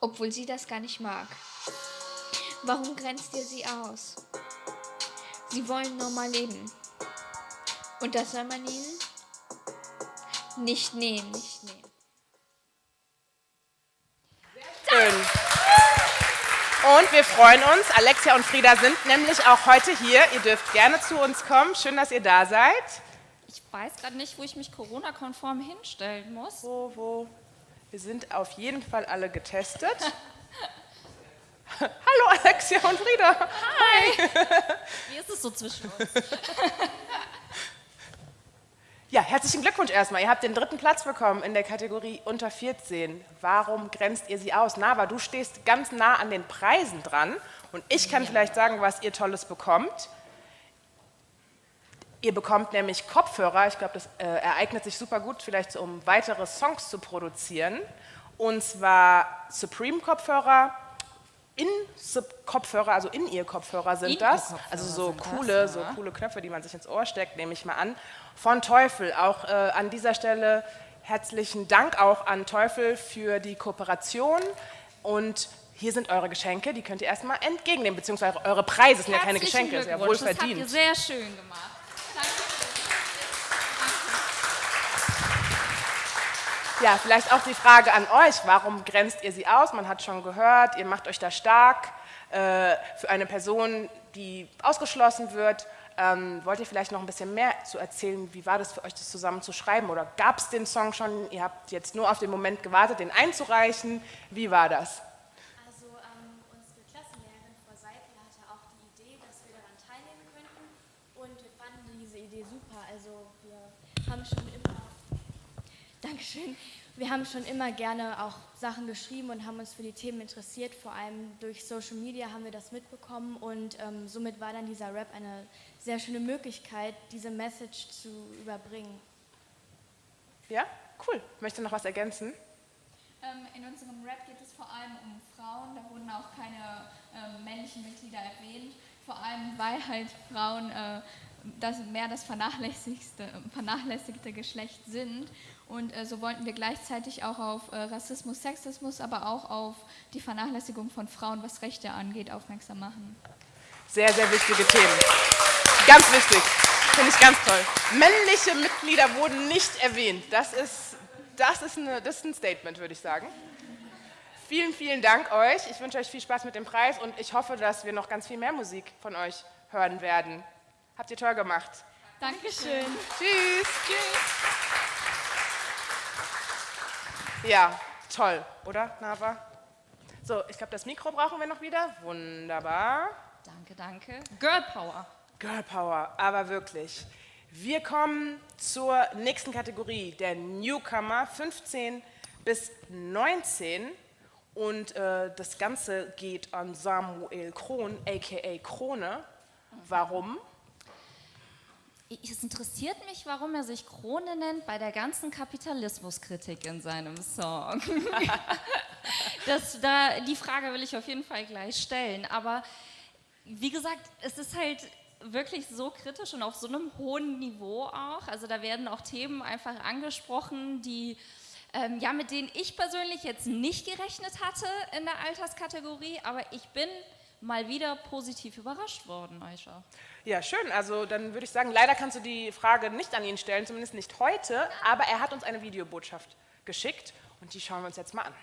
obwohl sie das gar nicht mag. Warum grenzt ihr sie aus? Sie wollen normal leben. Und das soll man ihnen nicht nehmen, nicht nehmen. Schön. Und wir freuen uns, Alexia und Frieda sind nämlich auch heute hier. Ihr dürft gerne zu uns kommen. Schön, dass ihr da seid. Ich weiß gerade nicht, wo ich mich Corona-konform hinstellen muss. Wo, wo? Wir sind auf jeden Fall alle getestet. Hallo Alexia und Frieda. Hi. Wie ist es so zwischen uns? Ja, herzlichen Glückwunsch erstmal. Ihr habt den dritten Platz bekommen in der Kategorie unter 14. Warum grenzt ihr sie aus? Nava, du stehst ganz nah an den Preisen dran und ich kann ja. vielleicht sagen, was ihr Tolles bekommt. Ihr bekommt nämlich Kopfhörer. Ich glaube, das äh, ereignet sich super gut, vielleicht so, um weitere Songs zu produzieren. Und zwar Supreme-Kopfhörer, in Kopfhörer, also in ihr Kopfhörer sind in das. Also so coole, das, ja. so coole Knöpfe, die man sich ins Ohr steckt, nehme ich mal an. Von Teufel. Auch äh, an dieser Stelle herzlichen Dank auch an Teufel für die Kooperation. Und hier sind eure Geschenke, die könnt ihr erstmal entgegennehmen, beziehungsweise eure Preise sind ja keine Geschenke, ist ja wohl verdient. Das habt ihr sehr schön gemacht. Ja, vielleicht auch die Frage an euch, warum grenzt ihr sie aus? Man hat schon gehört, ihr macht euch da stark äh, für eine Person, die ausgeschlossen wird. Ähm, wollt ihr vielleicht noch ein bisschen mehr zu erzählen? Wie war das für euch, das zusammen zu schreiben? Oder gab es den Song schon? Ihr habt jetzt nur auf den Moment gewartet, den einzureichen. Wie war das? Also ähm, unsere Klassenlehrerin Frau Seipel hatte auch die Idee, dass wir daran teilnehmen könnten. Und wir fanden diese Idee super. Also wir haben schon immer Dankeschön. Wir haben schon immer gerne auch Sachen geschrieben und haben uns für die Themen interessiert. Vor allem durch Social Media haben wir das mitbekommen und ähm, somit war dann dieser Rap eine sehr schöne Möglichkeit, diese Message zu überbringen. Ja, cool. Möchte noch was ergänzen? Ähm, in unserem Rap geht es vor allem um Frauen. Da wurden auch keine ähm, männlichen Mitglieder erwähnt. Vor allem, weil halt Frauen äh, das mehr das vernachlässigte, vernachlässigte Geschlecht sind. Und äh, so wollten wir gleichzeitig auch auf äh, Rassismus, Sexismus, aber auch auf die Vernachlässigung von Frauen, was Rechte angeht, aufmerksam machen. Sehr, sehr wichtige Themen. Ganz wichtig. Finde ich ganz toll. Männliche Mitglieder wurden nicht erwähnt. Das ist, das ist, eine, das ist ein Statement, würde ich sagen. Vielen, vielen Dank euch. Ich wünsche euch viel Spaß mit dem Preis und ich hoffe, dass wir noch ganz viel mehr Musik von euch hören werden. Habt ihr toll gemacht. Dankeschön. Tschüss. Tschüss. Ja, toll, oder, Nava? So, ich glaube, das Mikro brauchen wir noch wieder. Wunderbar. Danke, danke. Girl Power. Girl Power, aber wirklich. Wir kommen zur nächsten Kategorie, der Newcomer, 15 bis 19. Und äh, das Ganze geht an Samuel Kron, a.k.a. Krone. Warum? Es interessiert mich, warum er sich Krone nennt bei der ganzen Kapitalismuskritik in seinem Song. das, da, die Frage will ich auf jeden Fall gleich stellen. Aber wie gesagt, es ist halt wirklich so kritisch und auf so einem hohen Niveau auch. Also da werden auch Themen einfach angesprochen, die ähm, ja, mit denen ich persönlich jetzt nicht gerechnet hatte in der Alterskategorie, aber ich bin mal wieder positiv überrascht worden, Aisha. Ja, schön. Also dann würde ich sagen, leider kannst du die Frage nicht an ihn stellen, zumindest nicht heute, aber er hat uns eine Videobotschaft geschickt und die schauen wir uns jetzt mal an.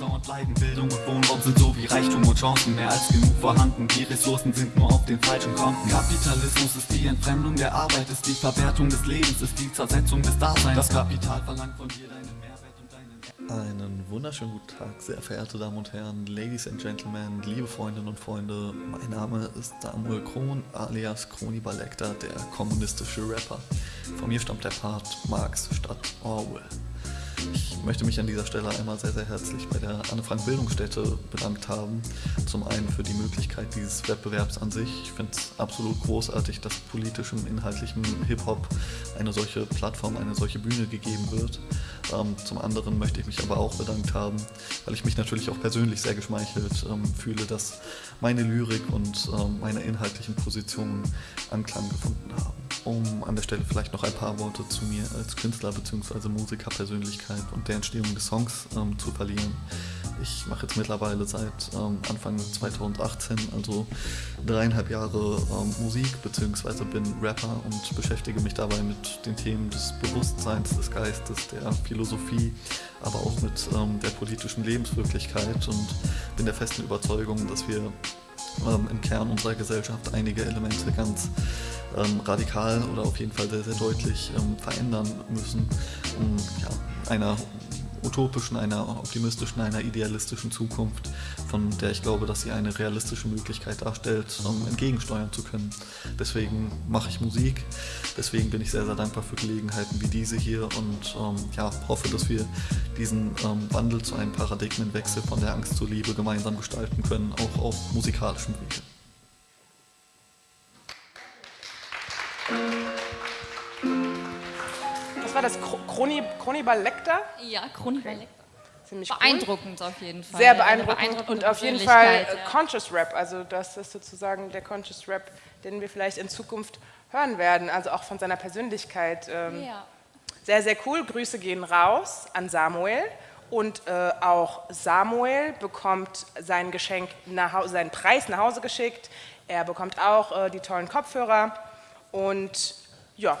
Ausdauernd bleiben. Bildung und Wohnraum sind so wie Reichtum und Chancen mehr als genug vorhanden. Die Ressourcen sind nur auf den falschen Konten. Kapitalismus ist die Entfremdung der Arbeit, ist die Verwertung des Lebens, ist die Zersetzung des Daseins. Das Kapital verlangt von dir deinen Mehrwert und deinen Einen wunderschönen guten Tag, sehr verehrte Damen und Herren, Ladies and Gentlemen, liebe Freundinnen und Freunde. Mein Name ist Samuel Kron, alias Kroni Balekta, der kommunistische Rapper. Von mir stammt der Part Marx statt Orwell. Ich möchte mich an dieser Stelle einmal sehr, sehr herzlich bei der Anne Frank Bildungsstätte bedankt haben. Zum einen für die Möglichkeit dieses Wettbewerbs an sich. Ich finde es absolut großartig, dass politischem, inhaltlichem Hip-Hop eine solche Plattform, eine solche Bühne gegeben wird. Ähm, zum anderen möchte ich mich aber auch bedankt haben, weil ich mich natürlich auch persönlich sehr geschmeichelt ähm, fühle, dass meine Lyrik und ähm, meine inhaltlichen Positionen Anklang gefunden haben. Um an der Stelle vielleicht noch ein paar Worte zu mir als Künstler bzw. Musikerpersönlichkeit und der Entstehung des Songs ähm, zu verlieren. Ich mache jetzt mittlerweile seit ähm, Anfang 2018, also dreieinhalb Jahre ähm, Musik bzw. bin Rapper und beschäftige mich dabei mit den Themen des Bewusstseins, des Geistes, der Philosophie, aber auch mit ähm, der politischen Lebenswirklichkeit und bin der festen Überzeugung, dass wir ähm, im Kern unserer Gesellschaft einige Elemente ganz ähm, radikal oder auf jeden Fall sehr, sehr deutlich ähm, verändern müssen, um ja, einer utopischen, einer optimistischen, einer idealistischen Zukunft, von der ich glaube, dass sie eine realistische Möglichkeit darstellt, um entgegensteuern zu können. Deswegen mache ich Musik, deswegen bin ich sehr, sehr dankbar für Gelegenheiten wie diese hier und ähm, ja, hoffe, dass wir diesen ähm, Wandel zu einem Paradigmenwechsel von der Angst zur Liebe gemeinsam gestalten können, auch auf musikalischem Wege. War das? Chroni, Chronibal Lecter? Ja, Chronibal Lecter. Ziemlich beeindruckend cool. auf jeden Fall. Sehr beeindruckend, und auf jeden Fall ja. Conscious Rap. Also das ist sozusagen der Conscious Rap, den wir vielleicht in Zukunft hören werden. Also auch von seiner Persönlichkeit. Ähm, ja. Sehr, sehr cool. Grüße gehen raus an Samuel. Und äh, auch Samuel bekommt sein Geschenk, nach, seinen Preis nach Hause geschickt. Er bekommt auch äh, die tollen Kopfhörer und ja,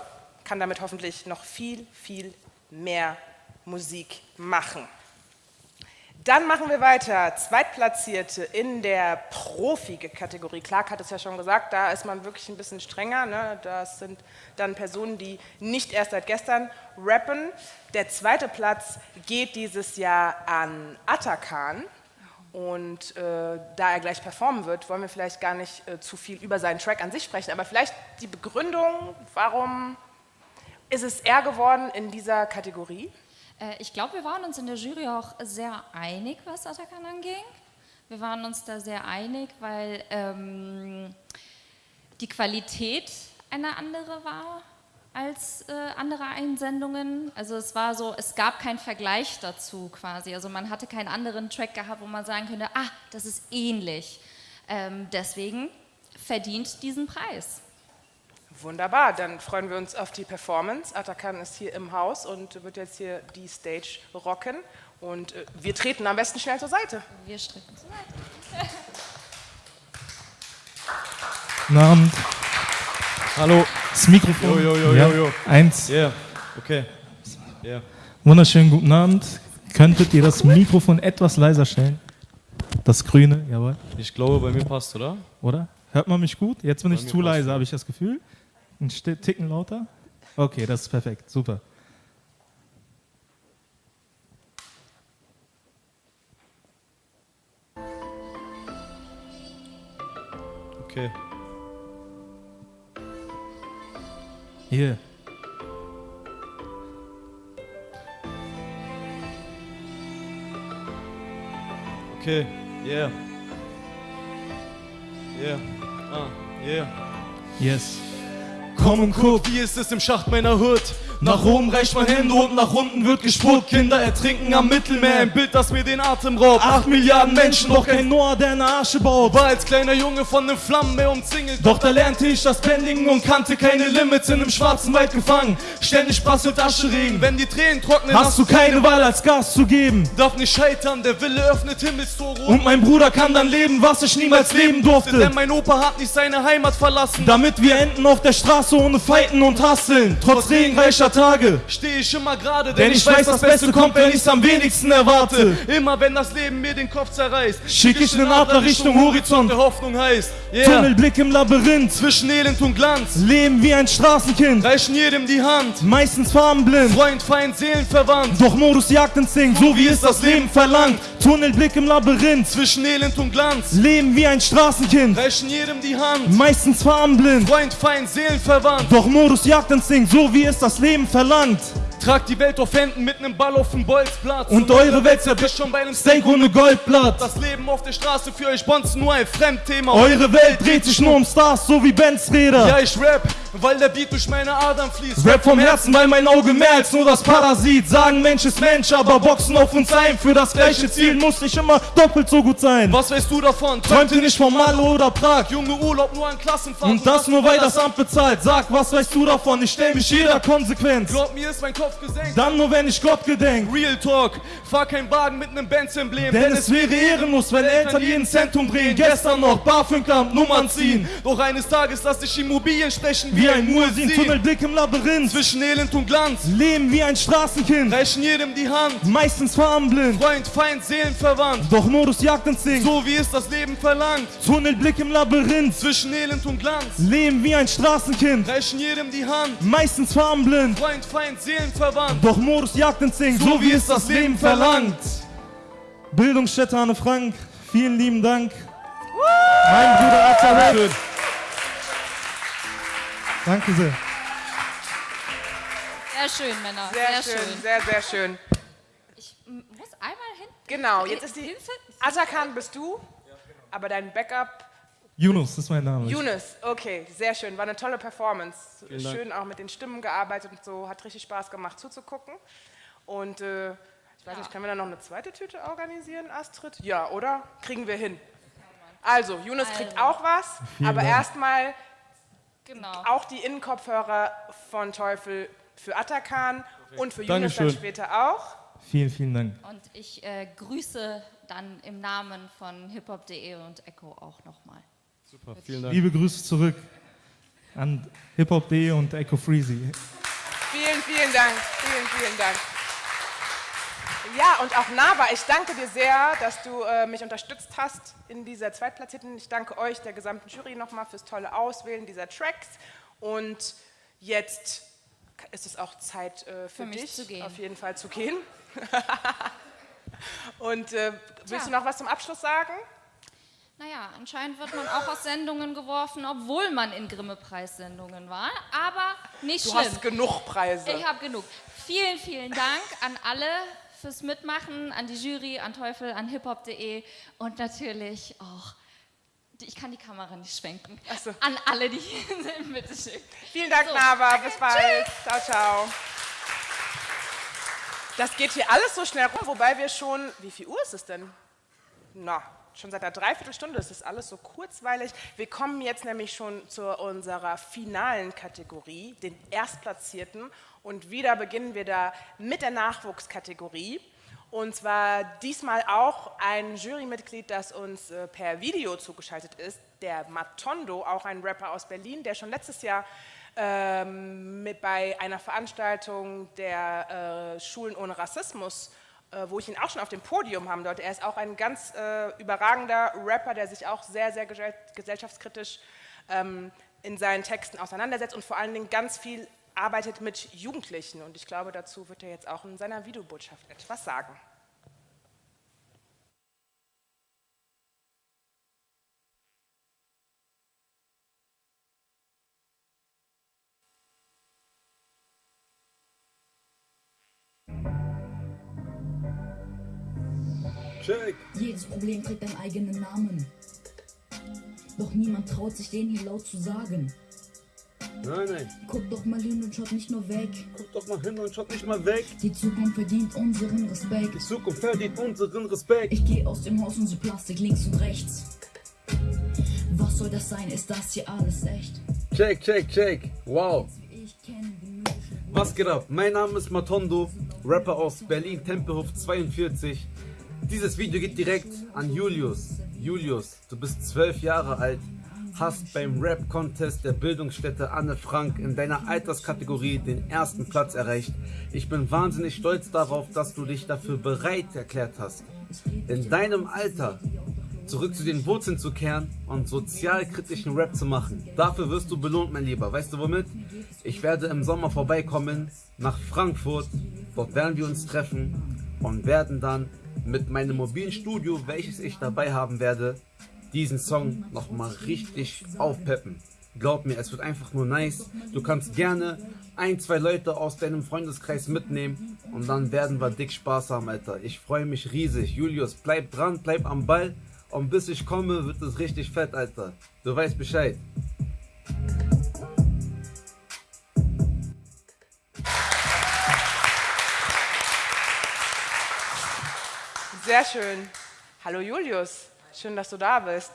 kann damit hoffentlich noch viel, viel mehr Musik machen. Dann machen wir weiter. Zweitplatzierte in der Profi-Kategorie. Clark hat es ja schon gesagt, da ist man wirklich ein bisschen strenger. Ne? Das sind dann Personen, die nicht erst seit gestern rappen. Der zweite Platz geht dieses Jahr an Atakan. Und äh, da er gleich performen wird, wollen wir vielleicht gar nicht äh, zu viel über seinen Track an sich sprechen. Aber vielleicht die Begründung, warum ist es er geworden in dieser Kategorie? Äh, ich glaube, wir waren uns in der Jury auch sehr einig, was Atakan anging. Wir waren uns da sehr einig, weil ähm, die Qualität eine andere war als äh, andere Einsendungen. Also es war so, es gab keinen Vergleich dazu quasi. Also man hatte keinen anderen Track gehabt, wo man sagen könnte, ah, das ist ähnlich. Ähm, deswegen verdient diesen Preis. Wunderbar, dann freuen wir uns auf die Performance. Atakan ist hier im Haus und wird jetzt hier die Stage rocken. Und äh, wir treten am besten schnell zur Seite. Wir treten zur Seite. Guten Abend. Hallo. Das Mikrofon. Jo, jo, jo, ja. jo, jo. Eins. Ja, yeah. okay. Yeah. Wunderschönen guten Abend. Könntet ihr das Mikrofon etwas leiser stellen? Das grüne, jawohl. Ich glaube, bei mir passt, oder? Oder? Hört man mich gut? Jetzt bin bei ich zu leise, habe ich das Gefühl. Ein Ticken lauter? Okay, das ist perfekt, super. Okay. Hier. Okay, yeah. Yeah. Ah, yeah. Yes. Komm und guck, wie ist es im Schacht meiner Hut? Nach oben reicht man Hände und nach unten wird gespuckt. Kinder ertrinken am Mittelmeer, ein Bild, das mir den Atem raubt. Acht Milliarden Menschen, doch kein Noah, der eine Asche baut. War als kleiner Junge von nem Flammenmeer umzingelt. Doch da lernte ich das Bendingen und kannte keine Limits in einem schwarzen Wald gefangen. Ständig prasselt Ascheregen, wenn die Tränen trocknen. Hast du keine Wahl als Gas zu geben. Darf nicht scheitern, der Wille öffnet Himmelstore. Und mein Bruder kann dann leben, was ich niemals leben durfte. Denn mein Opa hat nicht seine Heimat verlassen. Damit wir enden auf der Straße ohne Fighten und Hasseln. Trotz regenreicher schlechter Tage steh ich immer gerade, denn ich weiß, das Beste kommt, wenn ich's am wenigsten erwarte. Immer wenn das Leben mir den Kopf zerreißt, schick ich nen Adler Richtung Horizont, der Hoffnung heißt. Yeah. Tunnelblick im Labyrinth, zwischen Elend und Glanz. Leben wie ein Straßenkind, reichen jedem die Hand. Meistens farbenblind, Freund, Feind, Seelenverwandt. Doch Modus Jagdinstinkt, so wie es das Leben verlangt. Tunnelblick im Labyrinth, zwischen Elend und Glanz. Leben wie ein Straßenkind, reichen jedem die Hand. Meistens farbenblind, Freund, Feind, Seelenverwandt. Doch Modus Jagdinstinkt, so wie es das Leben verlangt. Tragt die Welt auf Händen mit nem Ball auf dem Bolzplatz. Und eure Welt zerbricht schon bei einem Steak ohne Goldblatt. Das Leben auf der Straße für euch Bonzen nur ein Fremdthema. Eure Welt dreht sich nur um Stars, so wie Benz Räder. Ja, ich rap, weil der Beat durch meine Adern fließt. Rap vom Herzen, weil mein Auge mehr als nur das Parasit. Sagen Mensch ist Mensch, aber boxen auf uns ein. Für das gleiche Ziel muss ich immer doppelt so gut sein. Was weißt du davon? Träumte nicht von Malle oder Prag. Junge Urlaub nur an Klassenfahrt. Und das nur weil das Amt bezahlt. Sag, was weißt du davon? Ich stell mich jeder Konsequenz. Glaub mir, ist mein Kopf gesenkt. Dann nur wenn ich Gott gedenk. Real Talk. Fahr kein Wagen mit nem Benz-Emblem. Denn, es wäre ehrenlos, wenn Eltern jeden Cent umdrehen. Gestern noch BAföG-Amt Nummern ziehen. Doch eines Tages lass ich Immobilien stechen wie ein Muezzin. Tunnelblick im Labyrinth. Zwischen Elend und Glanz. Leben wie ein Straßenkind. Reichen jedem die Hand. Meistens farbenblind. Freund, Feind, Seelenverwandt. Doch Modus Jagdinstinkt. So wie es das Leben verlangt. Tunnelblick im Labyrinth. Zwischen Elend und Glanz. Leben wie ein Straßenkind. Reichen jedem die Hand. Meistens farbenblind. Freund, Feind, Seelenverwandt. Doch Modus Jagdinstinkt. So wie es das Leben verlangt. Bildungsstätte Anne Frank. Vielen lieben Dank. Mein Bruder Azarek. Danke sehr. Sehr schön, Männer. Sehr, schön, sehr, sehr schön. Ich muss einmal hin. Genau, jetzt ist die. Atakan bist du, aber dein Backup. Yunus ist mein Name. Yunus, okay, sehr schön. War eine tolle Performance. Vielen Dank. Schön auch mit den Stimmen gearbeitet und so. Hat richtig Spaß gemacht zuzugucken. Und äh, ich weiß nicht, können wir da noch eine zweite Tüte organisieren, Astrid? Ja, oder? Kriegen wir hin. Also, Yunus kriegt Also. auch was, Vielen aber Dank. erstmal Genau. auch die Innenkopfhörer von Teufel für Atakan und für Yunus dann später auch. Vielen, vielen Dank. Und ich äh, grüße dann im Namen von hiphop.de und Echo auch nochmal. Super, vielen Dank. Liebe Grüße zurück an hiphop.de und Echo Freezy. Vielen, vielen Dank. Vielen, vielen Dank. Ja, und auch Nava, ich danke dir sehr, dass du äh, mich unterstützt hast in dieser Zweitplatzierten. Ich danke euch, der gesamten Jury, nochmal fürs tolle Auswählen dieser Tracks. Und jetzt ist es auch Zeit äh, für, Für mich dich, zu gehen. auf jeden Fall zu gehen. und äh, willst Tja. du noch was zum Abschluss sagen? Naja, anscheinend wird man auch aus Sendungen geworfen, obwohl man in Grimme-Preissendungen war. Aber nicht Du schlimm. hast genug Preise. Ich habe genug. Vielen, vielen Dank an alle fürs Mitmachen, an die Jury, an Teufel, an hiphop.de und natürlich auch, ich kann die Kamera nicht schwenken, an alle, die hier sind, bitteschön. Vielen Dank, So, Nava. Bis bald. tschüss. Ciao, ciao. Das geht hier alles so schnell rum, wobei wir schon. Wie viel Uhr ist es denn? Na, schon seit einer Dreiviertelstunde ist das alles so kurzweilig. Wir kommen jetzt nämlich schon zu unserer finalen Kategorie, den Erstplatzierten. Und wieder beginnen wir da mit der Nachwuchskategorie. Und zwar diesmal auch ein Jurymitglied, das uns äh, per Video zugeschaltet ist, der Matondo, auch ein Rapper aus Berlin, der schon letztes Jahr ähm, bei einer Veranstaltung der äh, Schulen ohne Rassismus, wo ich ihn auch schon auf dem Podium haben durfte. Er ist auch ein ganz äh, überragender Rapper, der sich auch sehr, sehr gesell gesellschaftskritisch ähm, in seinen Texten auseinandersetzt und vor allen Dingen ganz viel arbeitet mit Jugendlichen. Und ich glaube, dazu wird er jetzt auch in seiner Videobotschaft etwas sagen. Check. Jedes Problem trägt einen eigenen Namen. Doch niemand traut sich den hier laut zu sagen. Nein, nein. Guck doch mal hin und schaut nicht nur weg. Guck doch mal hin und schaut nicht mal weg. Die Zukunft verdient unseren Respekt. Die Zukunft verdient unseren Respekt. Ich gehe aus dem Haus und sehe Plastik links und rechts. Was soll das sein? Ist das hier alles echt? Check, check, check. Wow. Was geht ab? Mein Name ist Matondo, Rapper aus Berlin, Tempelhof 42. Dieses Video geht direkt an Julius. Julius, du bist zwölf Jahre alt hast beim Rap-Contest der Bildungsstätte Anne Frank in deiner Alterskategorie den ersten Platz erreicht. Ich bin wahnsinnig stolz darauf, dass du dich dafür bereit erklärt hast, in deinem Alter zurück zu den Wurzeln zu kehren und sozialkritischen Rap zu machen. Dafür wirst du belohnt, mein Lieber. Weißt du womit? Ich werde im Sommer vorbeikommen nach Frankfurt. Dort werden wir uns treffen und werden dann mit meinem mobilen Studio, welches ich dabei haben werde, diesen Song nochmal richtig aufpeppen. Glaub mir, es wird einfach nur nice. Du kannst gerne ein, zwei Leute aus deinem Freundeskreis mitnehmen und dann werden wir dick Spaß haben, Alter. Ich freue mich riesig. Julius, bleib dran, bleib am Ball. Und bis ich komme, wird es richtig fett, Alter. Du weißt Bescheid. Sehr schön. Hallo Julius, schön, dass du da bist.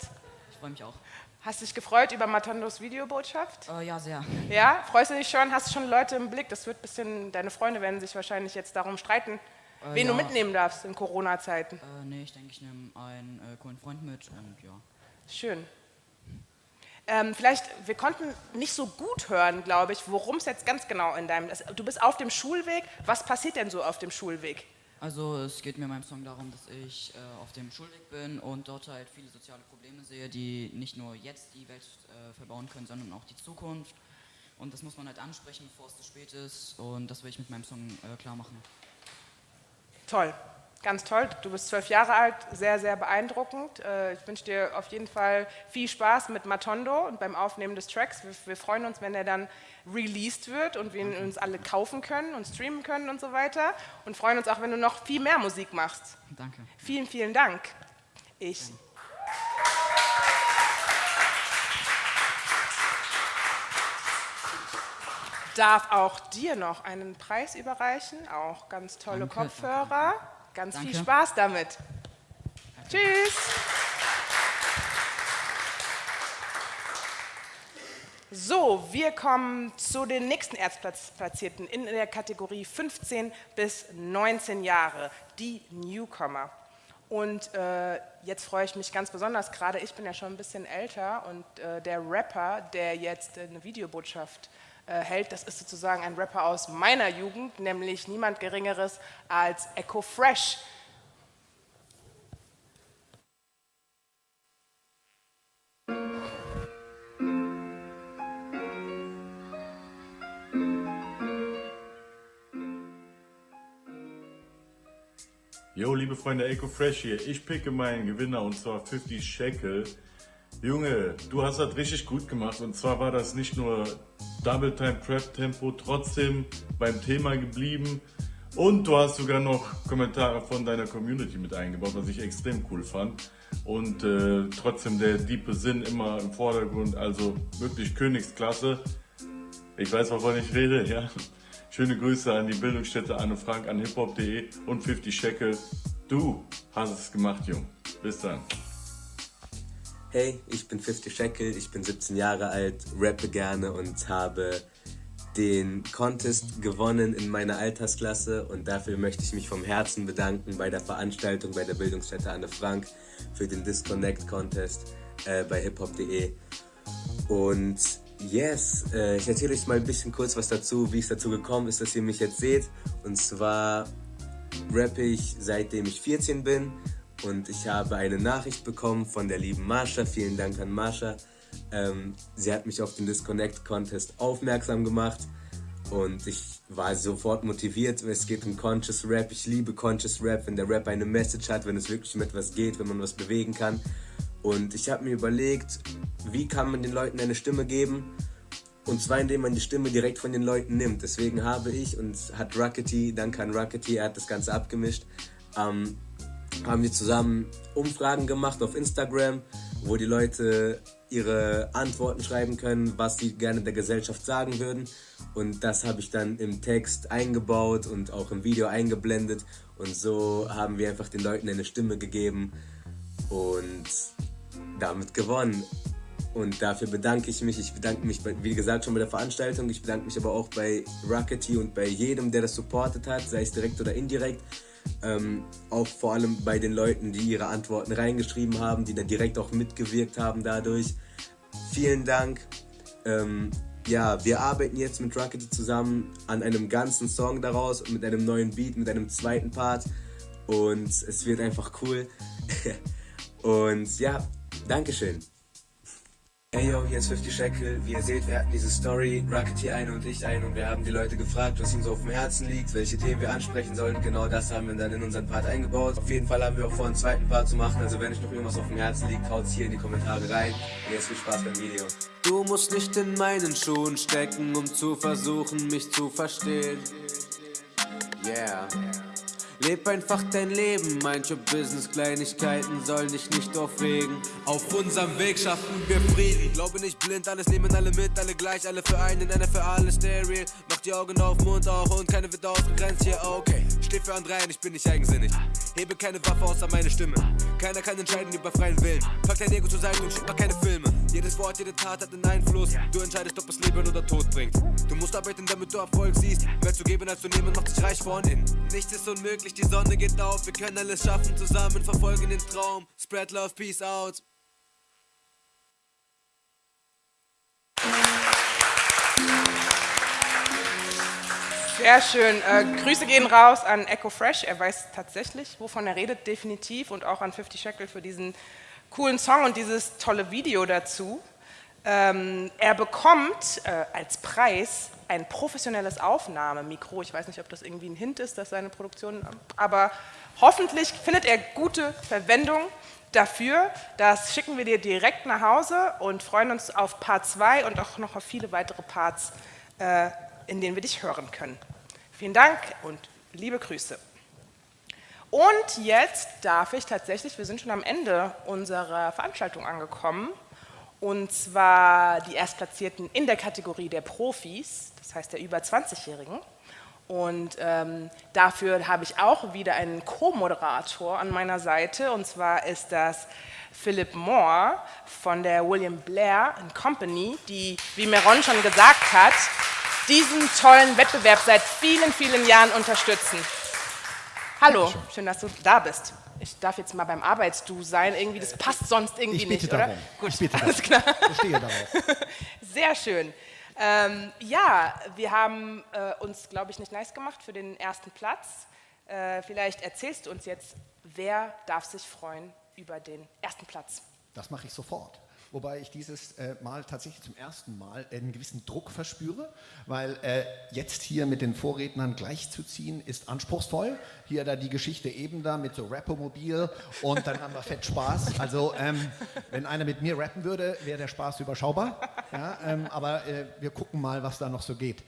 Ich freue mich auch. Hast du dich gefreut über Matondos Videobotschaft? Äh, ja, sehr. Ja, freust du dich schon? Hast du schon Leute im Blick? Das wird ein bisschen, deine Freunde werden sich wahrscheinlich jetzt darum streiten, Äh, wen ja. du mitnehmen darfst in Corona-Zeiten. Äh, nee, ich denke, ich nehme einen äh, coolen Freund mit und ja. Schön. Ähm, vielleicht, wir konnten nicht so gut hören, glaube ich, worum es jetzt ganz genau in deinem. Du bist auf dem Schulweg. Was passiert denn so auf dem Schulweg? Also es geht mir in meinem Song darum, dass ich äh, auf dem Schulweg bin und dort halt viele soziale Probleme sehe, die nicht nur jetzt die Welt äh, verbauen können, sondern auch die Zukunft. Und das muss man halt ansprechen, bevor es zu spät ist. Und das will ich mit meinem Song äh, klar machen. Toll, ganz toll. Du bist zwölf Jahre alt, sehr, sehr beeindruckend. Äh, Ich wünsche dir auf jeden Fall viel Spaß mit Matondo und beim Aufnehmen des Tracks. Wir, wir freuen uns, wenn er dann released wird und wir ihn uns alle kaufen können und streamen können und so weiter. Und freuen uns auch, wenn du noch viel mehr Musik machst. Danke. Vielen, vielen Dank. Ich. Darf auch dir noch einen Preis überreichen, auch ganz tolle Danke, Kopfhörer. Ganz viel Danke. Spaß damit. Tschüss. So, wir kommen zu den nächsten Erstplatzierten in der Kategorie 15 bis 19 Jahre, die Newcomer. Und äh, jetzt freue ich mich ganz besonders, gerade ich bin ja schon ein bisschen älter und äh, der Rapper, der jetzt eine Videobotschaft äh, hält, das ist sozusagen ein Rapper aus meiner Jugend, nämlich niemand Geringeres als Echo Fresh. Jo, liebe Freunde, Eco Fresh hier. Ich picke meinen Gewinner und zwar 50 Shekel. Junge, du hast das richtig gut gemacht und zwar war das nicht nur Double Time Trap Tempo, trotzdem beim Thema geblieben und du hast sogar noch Kommentare von deiner Community mit eingebaut, was ich extrem cool fand. Und äh, trotzdem der diepe Sinn immer im Vordergrund, also wirklich Königsklasse. Ich weiß, wovon ich rede, ja. Schöne Grüße an die Bildungsstätte Anne Frank, an hiphop.de und 50 Shekel. Du hast es gemacht, Jung. Bis dann. Hey, ich bin 50 Shekel, ich bin 17 Jahre alt, rappe gerne und habe den Contest gewonnen in meiner Altersklasse und dafür möchte ich mich vom Herzen bedanken bei der Veranstaltung bei der Bildungsstätte Anne Frank für den Disconnect Contest äh, bei hiphop.de. Und yes, äh, ich erzähle euch mal ein bisschen kurz was dazu, wie es dazu gekommen ist, dass ihr mich jetzt seht. Und zwar rappe ich seitdem ich 14 bin und ich habe eine Nachricht bekommen von der lieben Marsha. Vielen Dank an Marsha. Ähm, sie hat mich auf den Disconnect Contest aufmerksam gemacht und ich war sofort motiviert. Es geht um Conscious Rap. Ich liebe Conscious Rap, wenn der Rap eine Message hat, wenn es wirklich um etwas geht, wenn man was bewegen kann. Und ich habe mir überlegt, wie kann man den Leuten eine Stimme geben? Und zwar indem man die Stimme direkt von den Leuten nimmt. Deswegen habe ich und hat Rockety, danke an Rockety, er hat das Ganze abgemischt, ähm, haben wir zusammen Umfragen gemacht auf Instagram, wo die Leute ihre Antworten schreiben können, was sie gerne der Gesellschaft sagen würden. Und das habe ich dann im Text eingebaut und auch im Video eingeblendet. Und so haben wir einfach den Leuten eine Stimme gegeben und damit gewonnen. Und dafür bedanke ich mich. Ich bedanke mich, bei, wie gesagt, schon bei der Veranstaltung. Ich bedanke mich aber auch bei Rockety und bei jedem, der das supportet hat, sei es direkt oder indirekt. Ähm, auch vor allem bei den Leuten, die ihre Antworten reingeschrieben haben, die dann direkt auch mitgewirkt haben dadurch. vielen Dank. Ähm, ja, wir arbeiten jetzt mit Rockety zusammen an einem ganzen Song daraus, mit einem neuen Beat, mit einem zweiten Part. Und es wird einfach cool. und ja, Dankeschön. Hey yo, hier ist 50 Shekel. Wie ihr seht, wir hatten diese Story, Rocketeer ein und ich ein und wir haben die Leute gefragt, was ihnen so auf dem Herzen liegt, welche Themen wir ansprechen sollen. Genau das haben wir dann in unseren Part eingebaut. Auf jeden Fall haben wir auch vor, einen zweiten Part zu machen. Also wenn euch noch irgendwas auf dem Herzen liegt, haut's hier in die Kommentare rein. Und jetzt viel Spaß beim Video. Du musst nicht in meinen Schuhen stecken, um zu versuchen, mich zu verstehen. Yeah. Leb einfach dein Leben, manche Business-Kleinigkeiten sollen dich nicht aufregen. Auf unserem Weg schaffen wir Frieden. Glaube nicht blind, alles nehmen alle mit, alle gleich, alle für einen, einer für alle, stay real. Mach die Augen auf, Mund auch und keine wird ausgegrenzt hier, okay. Steh für andere ein, ich bin nicht eigensinnig. Hebe keine Waffe außer meine Stimme. Keiner kann entscheiden über freien Willen. Pack dein Ego zur Seite und schick mal keine Filme. Jedes Wort, jede Tat hat einen Einfluss. Du entscheidest, ob es Leben oder Tod bringt. Du musst arbeiten, damit du Erfolg siehst. Mehr zu geben als zu nehmen macht dich reich von innen. Nichts ist unmöglich, die Sonne geht auf. Wir können alles schaffen, zusammen verfolgen den Traum. Spread love, peace out. Sehr schön. Äh, Grüße gehen raus an Echo Fresh. Er weiß tatsächlich, wovon er redet, definitiv. Und auch an 50 Shekel für diesen coolen Song und dieses tolle Video dazu. Ähm, er bekommt äh, als Preis ein professionelles Aufnahmemikro. Ich weiß nicht, ob das irgendwie ein Hint ist, dass seine Produktion, aber hoffentlich findet er gute Verwendung dafür. Das schicken wir dir direkt nach Hause und freuen uns auf Part 2 und auch noch auf viele weitere Parts, äh, in denen wir dich hören können. Vielen Dank und liebe Grüße. Und jetzt darf ich tatsächlich, wir sind schon am Ende unserer Veranstaltung angekommen, und zwar die Erstplatzierten in der Kategorie der Profis, das heißt der über 20-Jährigen. Und ähm, dafür habe ich auch wieder einen Co-Moderator an meiner Seite, und zwar ist das Philip Moore von der William Blair Company, die, wie Meron schon gesagt hat, diesen tollen Wettbewerb seit vielen, vielen Jahren unterstützen. Hallo, schön, dass du da bist. Ich darf jetzt mal beim Arbeitsdu sein, irgendwie, das passt sonst irgendwie ich bitte nicht, darum. oder? Gut, ich bitte alles darum. klar. Ich stehe darauf. Sehr schön. Ähm, ja, wir haben äh, uns, glaube ich, nicht nice gemacht für den ersten Platz. Äh, vielleicht erzählst du uns jetzt, wer darf sich freuen über den ersten Platz? Das mache ich sofort. Wobei ich dieses äh, Mal tatsächlich zum ersten Mal einen gewissen Druck verspüre, weil äh, jetzt hier mit den Vorrednern gleichzuziehen ist anspruchsvoll. Hier da die Geschichte eben da mit so Rappomobil und dann haben wir fett Spaß. Also ähm, wenn einer mit mir rappen würde, wäre der Spaß überschaubar. Ja, ähm, aber äh, wir gucken mal, was da noch so geht.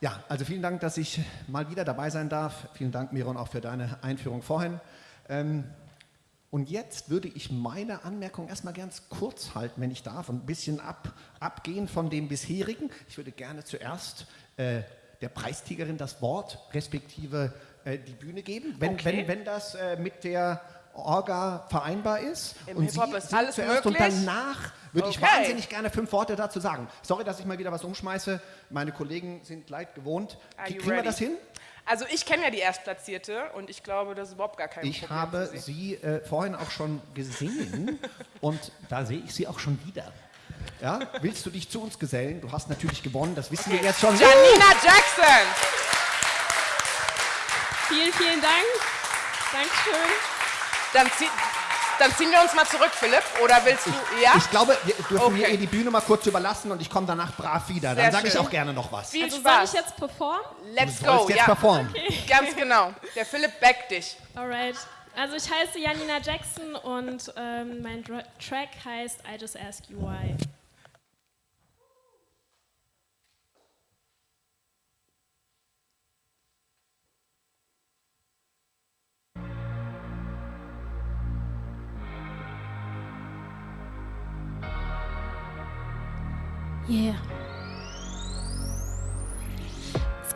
Ja, also vielen Dank, dass ich mal wieder dabei sein darf. Vielen Dank, Miron, auch für deine Einführung vorhin. Ähm, und jetzt würde ich meine Anmerkung erstmal ganz kurz halten, wenn ich darf, ein bisschen ab, abgehen von dem bisherigen. Ich würde gerne zuerst äh, der Preisträgerin das Wort, respektive äh, die Bühne geben, wenn, Okay. wenn, wenn das äh, mit der Orga vereinbar ist. Im und Hip-Hop Sie, ist alles zuerst möglich. und danach würde ich Okay. wahnsinnig gerne fünf Worte dazu sagen. Sorry, dass ich mal wieder was umschmeiße. Meine Kollegen sind leid gewohnt. Kriegen wir das hin? Also ich kenne ja die Erstplatzierte und ich glaube, das ist überhaupt gar kein Ich Problem habe für sie äh, vorhin auch schon gesehen und da sehe ich sie auch schon wieder. Ja, willst du dich zu uns gesellen? Du hast natürlich gewonnen, das wissen wir jetzt schon. Janina Jackson! Vielen, vielen Dank. Dankeschön. Dann, zieh, dann ziehen wir uns mal zurück, Philipp. Oder willst du, ja? Ich glaube, wir dürfen mir Okay. ihr die Bühne mal kurz überlassen und ich komme danach brav wieder. Dann sage ich auch gerne noch was. Viel also Spaß. soll ich jetzt performen? Let's Du go. jetzt ja. performen. Okay. Ganz genau. Der Philipp backt dich. Alright. Also ich heiße Janina Jackson und ähm, mein Dra Track heißt I Just Ask You Why. Yeah.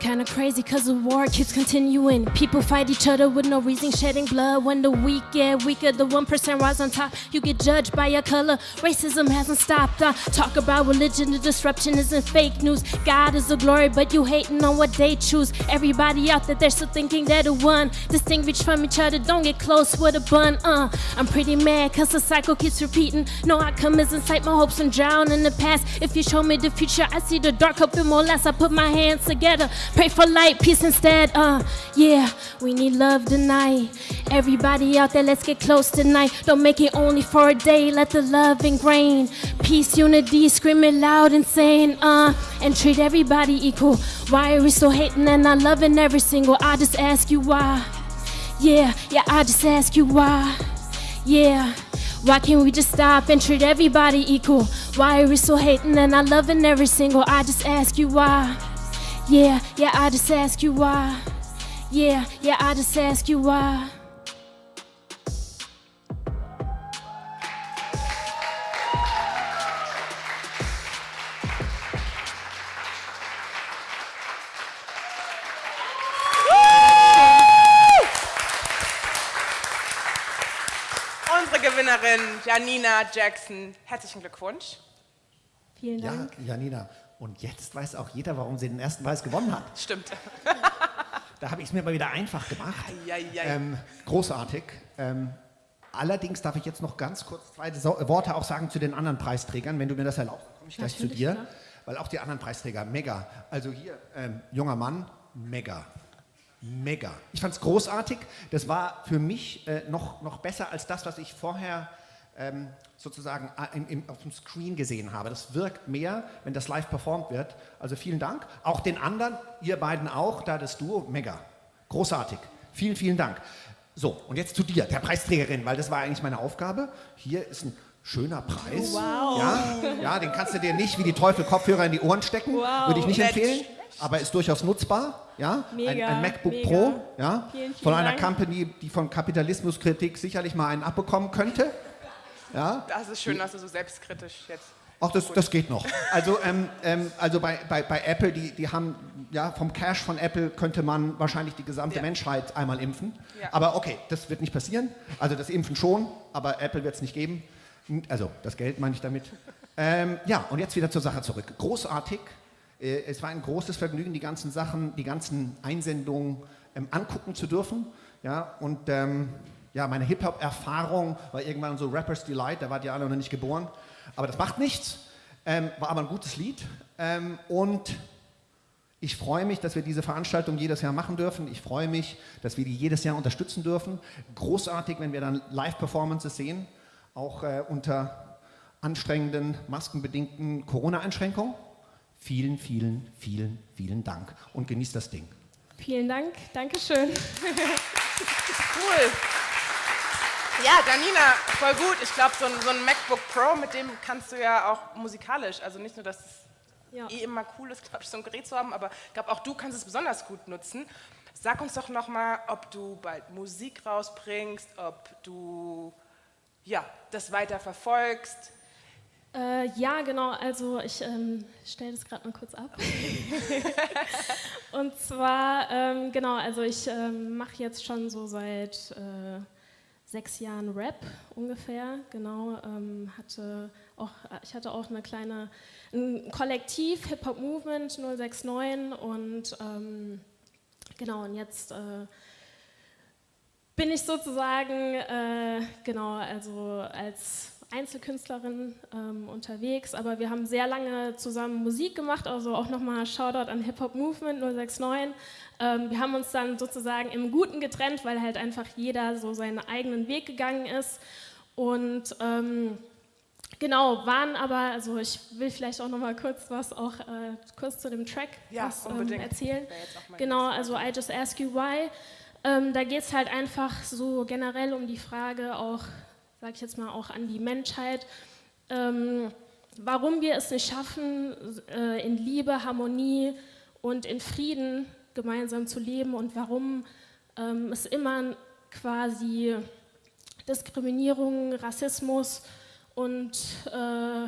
Kinda crazy cause the war keeps continuing. People fight each other with no reason, shedding blood. When the weak get weaker, the 1% rise on top. You get judged by your color. Racism hasn't stopped. Uh, talk about religion, the disruption isn't fake news. God is the glory, but you hating on what they choose. Everybody out there, they're still thinking they're the one. Distinguished from each other, don't get close with a bun. Uh, I'm pretty mad cause the cycle keeps repeating. No outcome is in sight, my hopes and drown in the past. If you show me the future, I see the dark hope and more less. I put my hands together, pray for light, peace instead. Uh, yeah, we need love tonight. Everybody out there, let's get close tonight. Don't make it only for a day, let the love ingrain. Peace, unity, screaming loud and saying, uh, and treat everybody equal. Why are we so hating and not loving every single? I just ask you why. Yeah, yeah, I just ask you why. Yeah. Why can't we just stop and treat everybody equal? Why are we so hating and not loving every single? I just ask you why. Yeah, yeah, I just ask you why. Yeah, yeah, I just ask you why. Unsere Gewinnerin Janina Jackson. Herzlichen Glückwunsch. Vielen Ja, Dank. Janina. Und jetzt weiß auch jeder, warum sie den ersten Preis gewonnen hat. Stimmt. Da habe ich es mir mal wieder einfach gemacht. Eieiei. Ähm, großartig. Ähm, allerdings darf ich jetzt noch ganz kurz zwei so Worte auch sagen zu den anderen Preisträgern, wenn du mir das erlaubst. Komme ich gleich zu dir. klar. Weil auch die anderen Preisträger, mega. Also hier, ähm, junger Mann, mega. Mega. Ich fand es großartig. Das war für mich äh, noch, noch besser als das, was ich vorher ähm, sozusagen äh, im, im, auf dem Screen gesehen habe. Das wirkt mehr, wenn das live performt wird. Also vielen Dank. Auch den anderen, ihr beiden auch, da das Duo, mega. Großartig. Vielen, vielen Dank. So, und jetzt zu dir, der Preisträgerin, weil das war eigentlich meine Aufgabe. Hier ist ein schöner Preis. Wow. Ja, ja, den kannst du dir nicht wie die Teufel Kopfhörer in die Ohren stecken. Wow. Würde ich nicht empfehlen. Aber ist durchaus nutzbar. Ja? ein, Mega, ein MacBook mega. Pro. Ja? Vielen, vielen von einer Dank. Company, die von Kapitalismuskritik sicherlich mal einen abbekommen könnte. Ja? Das ist schön, dass du so selbstkritisch jetzt. Ach, das, das geht noch. Also, ähm, ähm, also bei, bei, bei Apple, die, die haben, ja, vom Cash von Apple könnte man wahrscheinlich die gesamte Ja. Menschheit einmal impfen. Ja. Aber okay, das wird nicht passieren. Also das Impfen schon, aber Apple wird es nicht geben. Also das Geld meine ich damit. Ähm, ja, und jetzt wieder zur Sache zurück. Großartig. Äh, es war ein großes Vergnügen, die ganzen Sachen, die ganzen Einsendungen ähm, angucken zu dürfen. Ja, und ähm, ja, meine Hip-Hop-Erfahrung war irgendwann so Rappers Delight, da wart ihr alle noch nicht geboren. Aber das macht nichts. Ähm, war aber ein gutes Lied. Ähm, und ich freue mich, dass wir diese Veranstaltung jedes Jahr machen dürfen. Ich freue mich, dass wir die jedes Jahr unterstützen dürfen. Großartig, wenn wir dann Live-Performances sehen, auch äh, unter anstrengenden, maskenbedingten Corona-Einschränkungen. Vielen, vielen, vielen, vielen Dank und genießt das Ding. Vielen Dank. Dankeschön. Cool. Ja, Janina, voll gut. Ich glaube, so, ein- so ein MacBook Pro, mit dem kannst du ja auch musikalisch, also nicht nur, dass es Ja. eh immer cool ist, glaube ich, so ein Gerät zu haben, aber ich glaube, auch du kannst es besonders gut nutzen. Sag uns doch nochmal, ob du bald Musik rausbringst, ob du ja, das weiter verfolgst. Äh, ja, genau. Also ich ähm, stelle das gerade mal kurz ab. Und zwar, ähm, genau, also ich ähm, mache jetzt schon so seit äh, sechs Jahren Rap ungefähr. Genau, ähm, hatte auch, ich hatte auch eine kleine, ein Kollektiv Hip Hop Movement 069 und ähm, genau, und jetzt äh, bin ich sozusagen, äh, genau, also als Einzelkünstlerin ähm, unterwegs, aber wir haben sehr lange zusammen Musik gemacht, also auch nochmal Shoutout an Hip Hop Movement 069. Ähm, wir haben uns dann sozusagen im Guten getrennt, weil halt einfach jeder so seinen eigenen Weg gegangen ist und ähm, Genau, waren aber, also ich will vielleicht auch noch mal kurz was auch äh, kurz zu dem Track Ja, was, ähm, unbedingt. erzählen. Genau, also I Just Ask You Why. Ähm, da geht es halt einfach so generell um die Frage auch, sag ich jetzt mal, auch an die Menschheit, ähm, warum wir es nicht schaffen, äh, in Liebe, Harmonie und in Frieden gemeinsam zu leben und warum ähm, es immer quasi Diskriminierung, Rassismus und äh,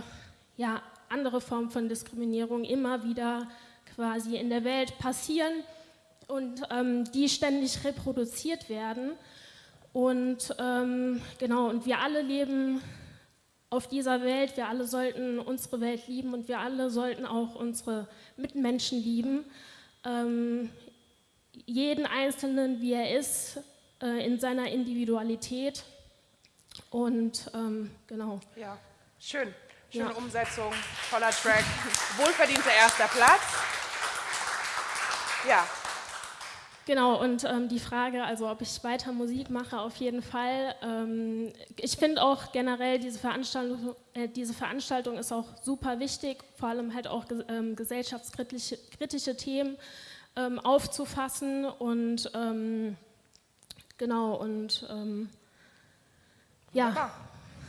ja, andere Formen von Diskriminierung immer wieder quasi in der Welt passieren und ähm, die ständig reproduziert werden. Und ähm, genau, und wir alle leben auf dieser Welt, wir alle sollten unsere Welt lieben und wir alle sollten auch unsere Mitmenschen lieben. Ähm, jeden Einzelnen, wie er ist, äh, in seiner Individualität. Und ähm, genau. Ja, schön. Schöne Ja. Umsetzung, toller Track, wohlverdienter erster Platz. Ja, Genau, und ähm, die Frage, also ob ich weiter Musik mache, auf jeden Fall. Ähm, ich finde auch generell, diese Veranstaltung, äh, diese Veranstaltung ist auch super wichtig, vor allem halt auch ähm, gesellschaftskritische kritische Themen ähm, aufzufassen und ähm, genau, und ähm, ja.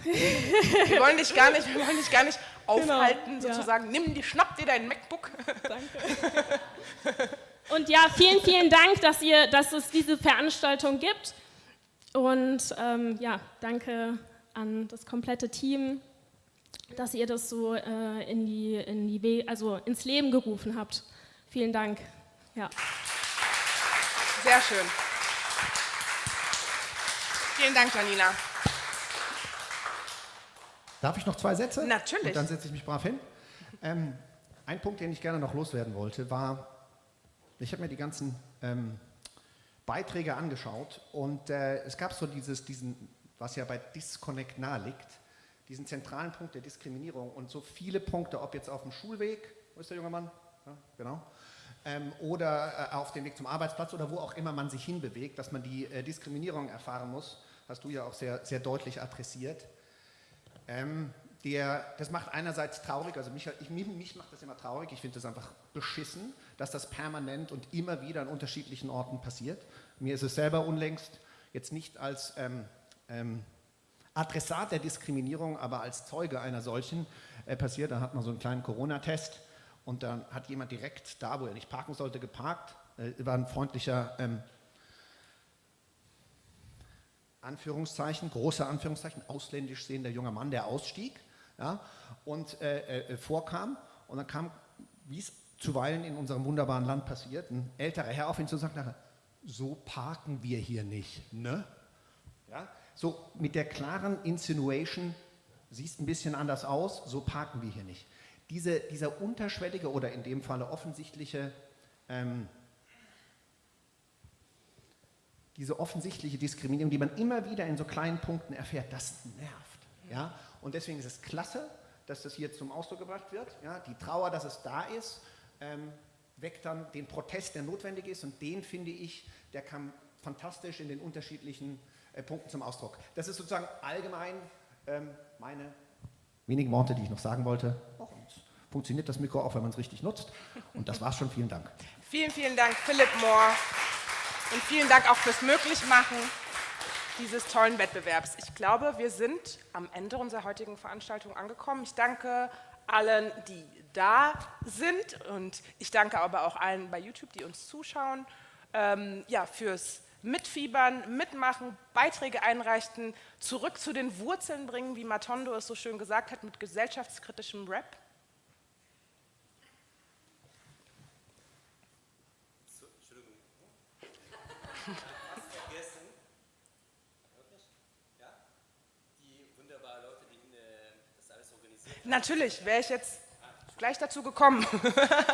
wir wollen dich gar nicht, wir wollen dich gar nicht aufhalten, Genau, ja. sozusagen. Nimm die, schnapp dir dein MacBook. Und ja, vielen, vielen Dank, dass, ihr, dass es diese Veranstaltung gibt. Und ähm, ja, danke an das komplette Team, dass ihr das so äh, in die, in die We also ins Leben gerufen habt. Vielen Dank. Ja. Sehr schön. Vielen Dank, Janina. Darf ich noch zwei Sätze? Natürlich. Und dann setze ich mich brav hin. Ähm, ein Punkt, den ich gerne noch loswerden wollte, war, ich habe mir die ganzen ähm, Beiträge angeschaut und äh, es gab so dieses, diesen, was ja bei Disconnect nahe liegt, diesen zentralen Punkt der Diskriminierung und so viele Punkte, ob jetzt auf dem Schulweg, wo ist der junge Mann? Ja, genau. Ähm, oder äh, auf dem Weg zum Arbeitsplatz oder wo auch immer man sich hinbewegt, dass man die äh, Diskriminierung erfahren muss, hast du ja auch sehr, sehr deutlich adressiert. Ähm, der, das macht einerseits traurig, also mich, ich, mich, macht das immer traurig, ich finde das einfach beschissen, dass das permanent und immer wieder an unterschiedlichen Orten passiert. Mir ist es selber unlängst jetzt nicht als ähm, ähm, Adressat der Diskriminierung, aber als Zeuge einer solchen äh, passiert. Da hat man so einen kleinen Corona-Test und dann hat jemand direkt da, wo er nicht parken sollte, geparkt. Äh, war ein freundlicher ähm, Anführungszeichen, große Anführungszeichen, ausländisch sehender junger Mann, der ausstieg ja, und äh, äh, vorkam. Und dann kam, wie es zuweilen in unserem wunderbaren Land passiert, ein älterer Herr auf ihn zu und sagte, so parken wir hier nicht. Ne? Ja? So mit der klaren Insinuation, siehst ein bisschen anders aus, so parken wir hier nicht. Diese, dieser unterschwellige oder in dem Falle offensichtliche ähm, diese offensichtliche Diskriminierung, die man immer wieder in so kleinen Punkten erfährt, das nervt. Ja? Und deswegen ist es klasse, dass das hier zum Ausdruck gebracht wird. Ja? Die Trauer, dass es da ist, ähm, weckt dann den Protest, der notwendig ist. Und den finde ich, der kam fantastisch in den unterschiedlichen äh, Punkten zum Ausdruck. Das ist sozusagen allgemein ähm, meine wenigen Worte, die ich noch sagen wollte. Und funktioniert das Mikro auch, wenn man es richtig nutzt. Und das war's schon. Vielen Dank. Vielen, vielen Dank, Philipp Mohr. Und vielen Dank auch fürs Möglichmachen dieses tollen Wettbewerbs. Ich glaube, wir sind am Ende unserer heutigen Veranstaltung angekommen. Ich danke allen, die da sind und ich danke aber auch allen bei YouTube, die uns zuschauen, ähm, ja, fürs Mitfiebern, Mitmachen, Beiträge einreichen, zurück zu den Wurzeln bringen, wie Matondo es so schön gesagt hat, mit gesellschaftskritischem Rap. vergessen. Wirklich? Ja? Die wunderbaren Leute, die äh, das alles organisiert haben. Natürlich, wäre ich jetzt gleich dazu gekommen.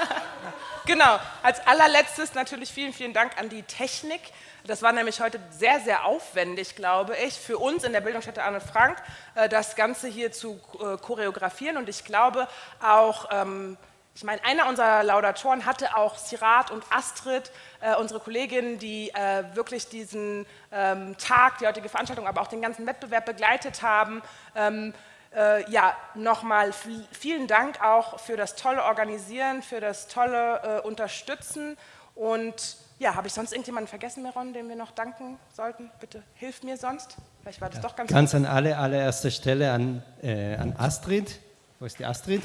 genau, als allerletztes natürlich vielen, vielen Dank an die Technik. Das war nämlich heute sehr, sehr aufwendig, glaube ich, für uns in der Bildungsstätte Anne Frank, äh, das Ganze hier zu äh, choreografieren. Und ich glaube auch, ähm, ich meine, einer unserer Laudatoren hatte auch Sirat und Astrid, äh, unsere Kolleginnen, die wirklich diesen ähm, Tag, die heutige Veranstaltung, aber auch den ganzen Wettbewerb begleitet haben. Ähm, äh, ja, nochmal vielen Dank auch für das tolle Organisieren, für das tolle äh, Unterstützen. Und ja, habe ich sonst irgendjemanden vergessen, Meron, dem wir noch danken sollten? Bitte hilf mir sonst. Vielleicht war das doch ganz Ganz an alle, allererster Stelle an, äh, an Astrid. Wo ist die Astrid?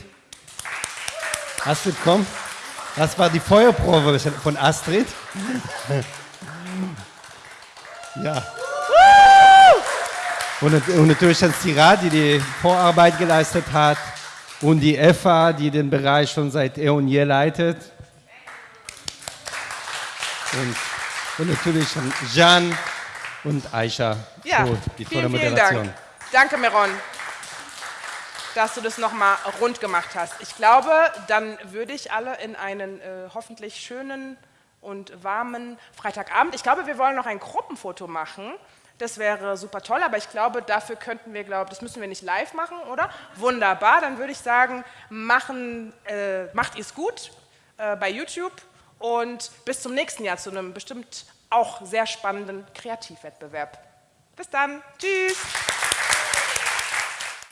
Astrid, komm. Das war die Feuerprobe von Astrid. ja. Und, natürlich an Sira, die die Vorarbeit geleistet hat. Und die Eva, die den Bereich schon seit eh und je leitet. Und, und natürlich an Jan und Aisha Ja, für die tolle vielen, vielen. Dank. Danke, Meron, dass du das nochmal rund gemacht hast. Ich glaube, dann würde ich alle in einen äh, hoffentlich schönen und warmen Freitagabend. Ich glaube, wir wollen noch ein Gruppenfoto machen. Das wäre super toll, aber ich glaube, dafür könnten wir, glaube das müssen wir nicht live machen, oder? Wunderbar, dann würde ich sagen, machen, äh, macht ihr es gut äh, bei YouTube und bis zum nächsten Jahr zu einem bestimmt auch sehr spannenden Kreativwettbewerb. Bis dann, tschüss!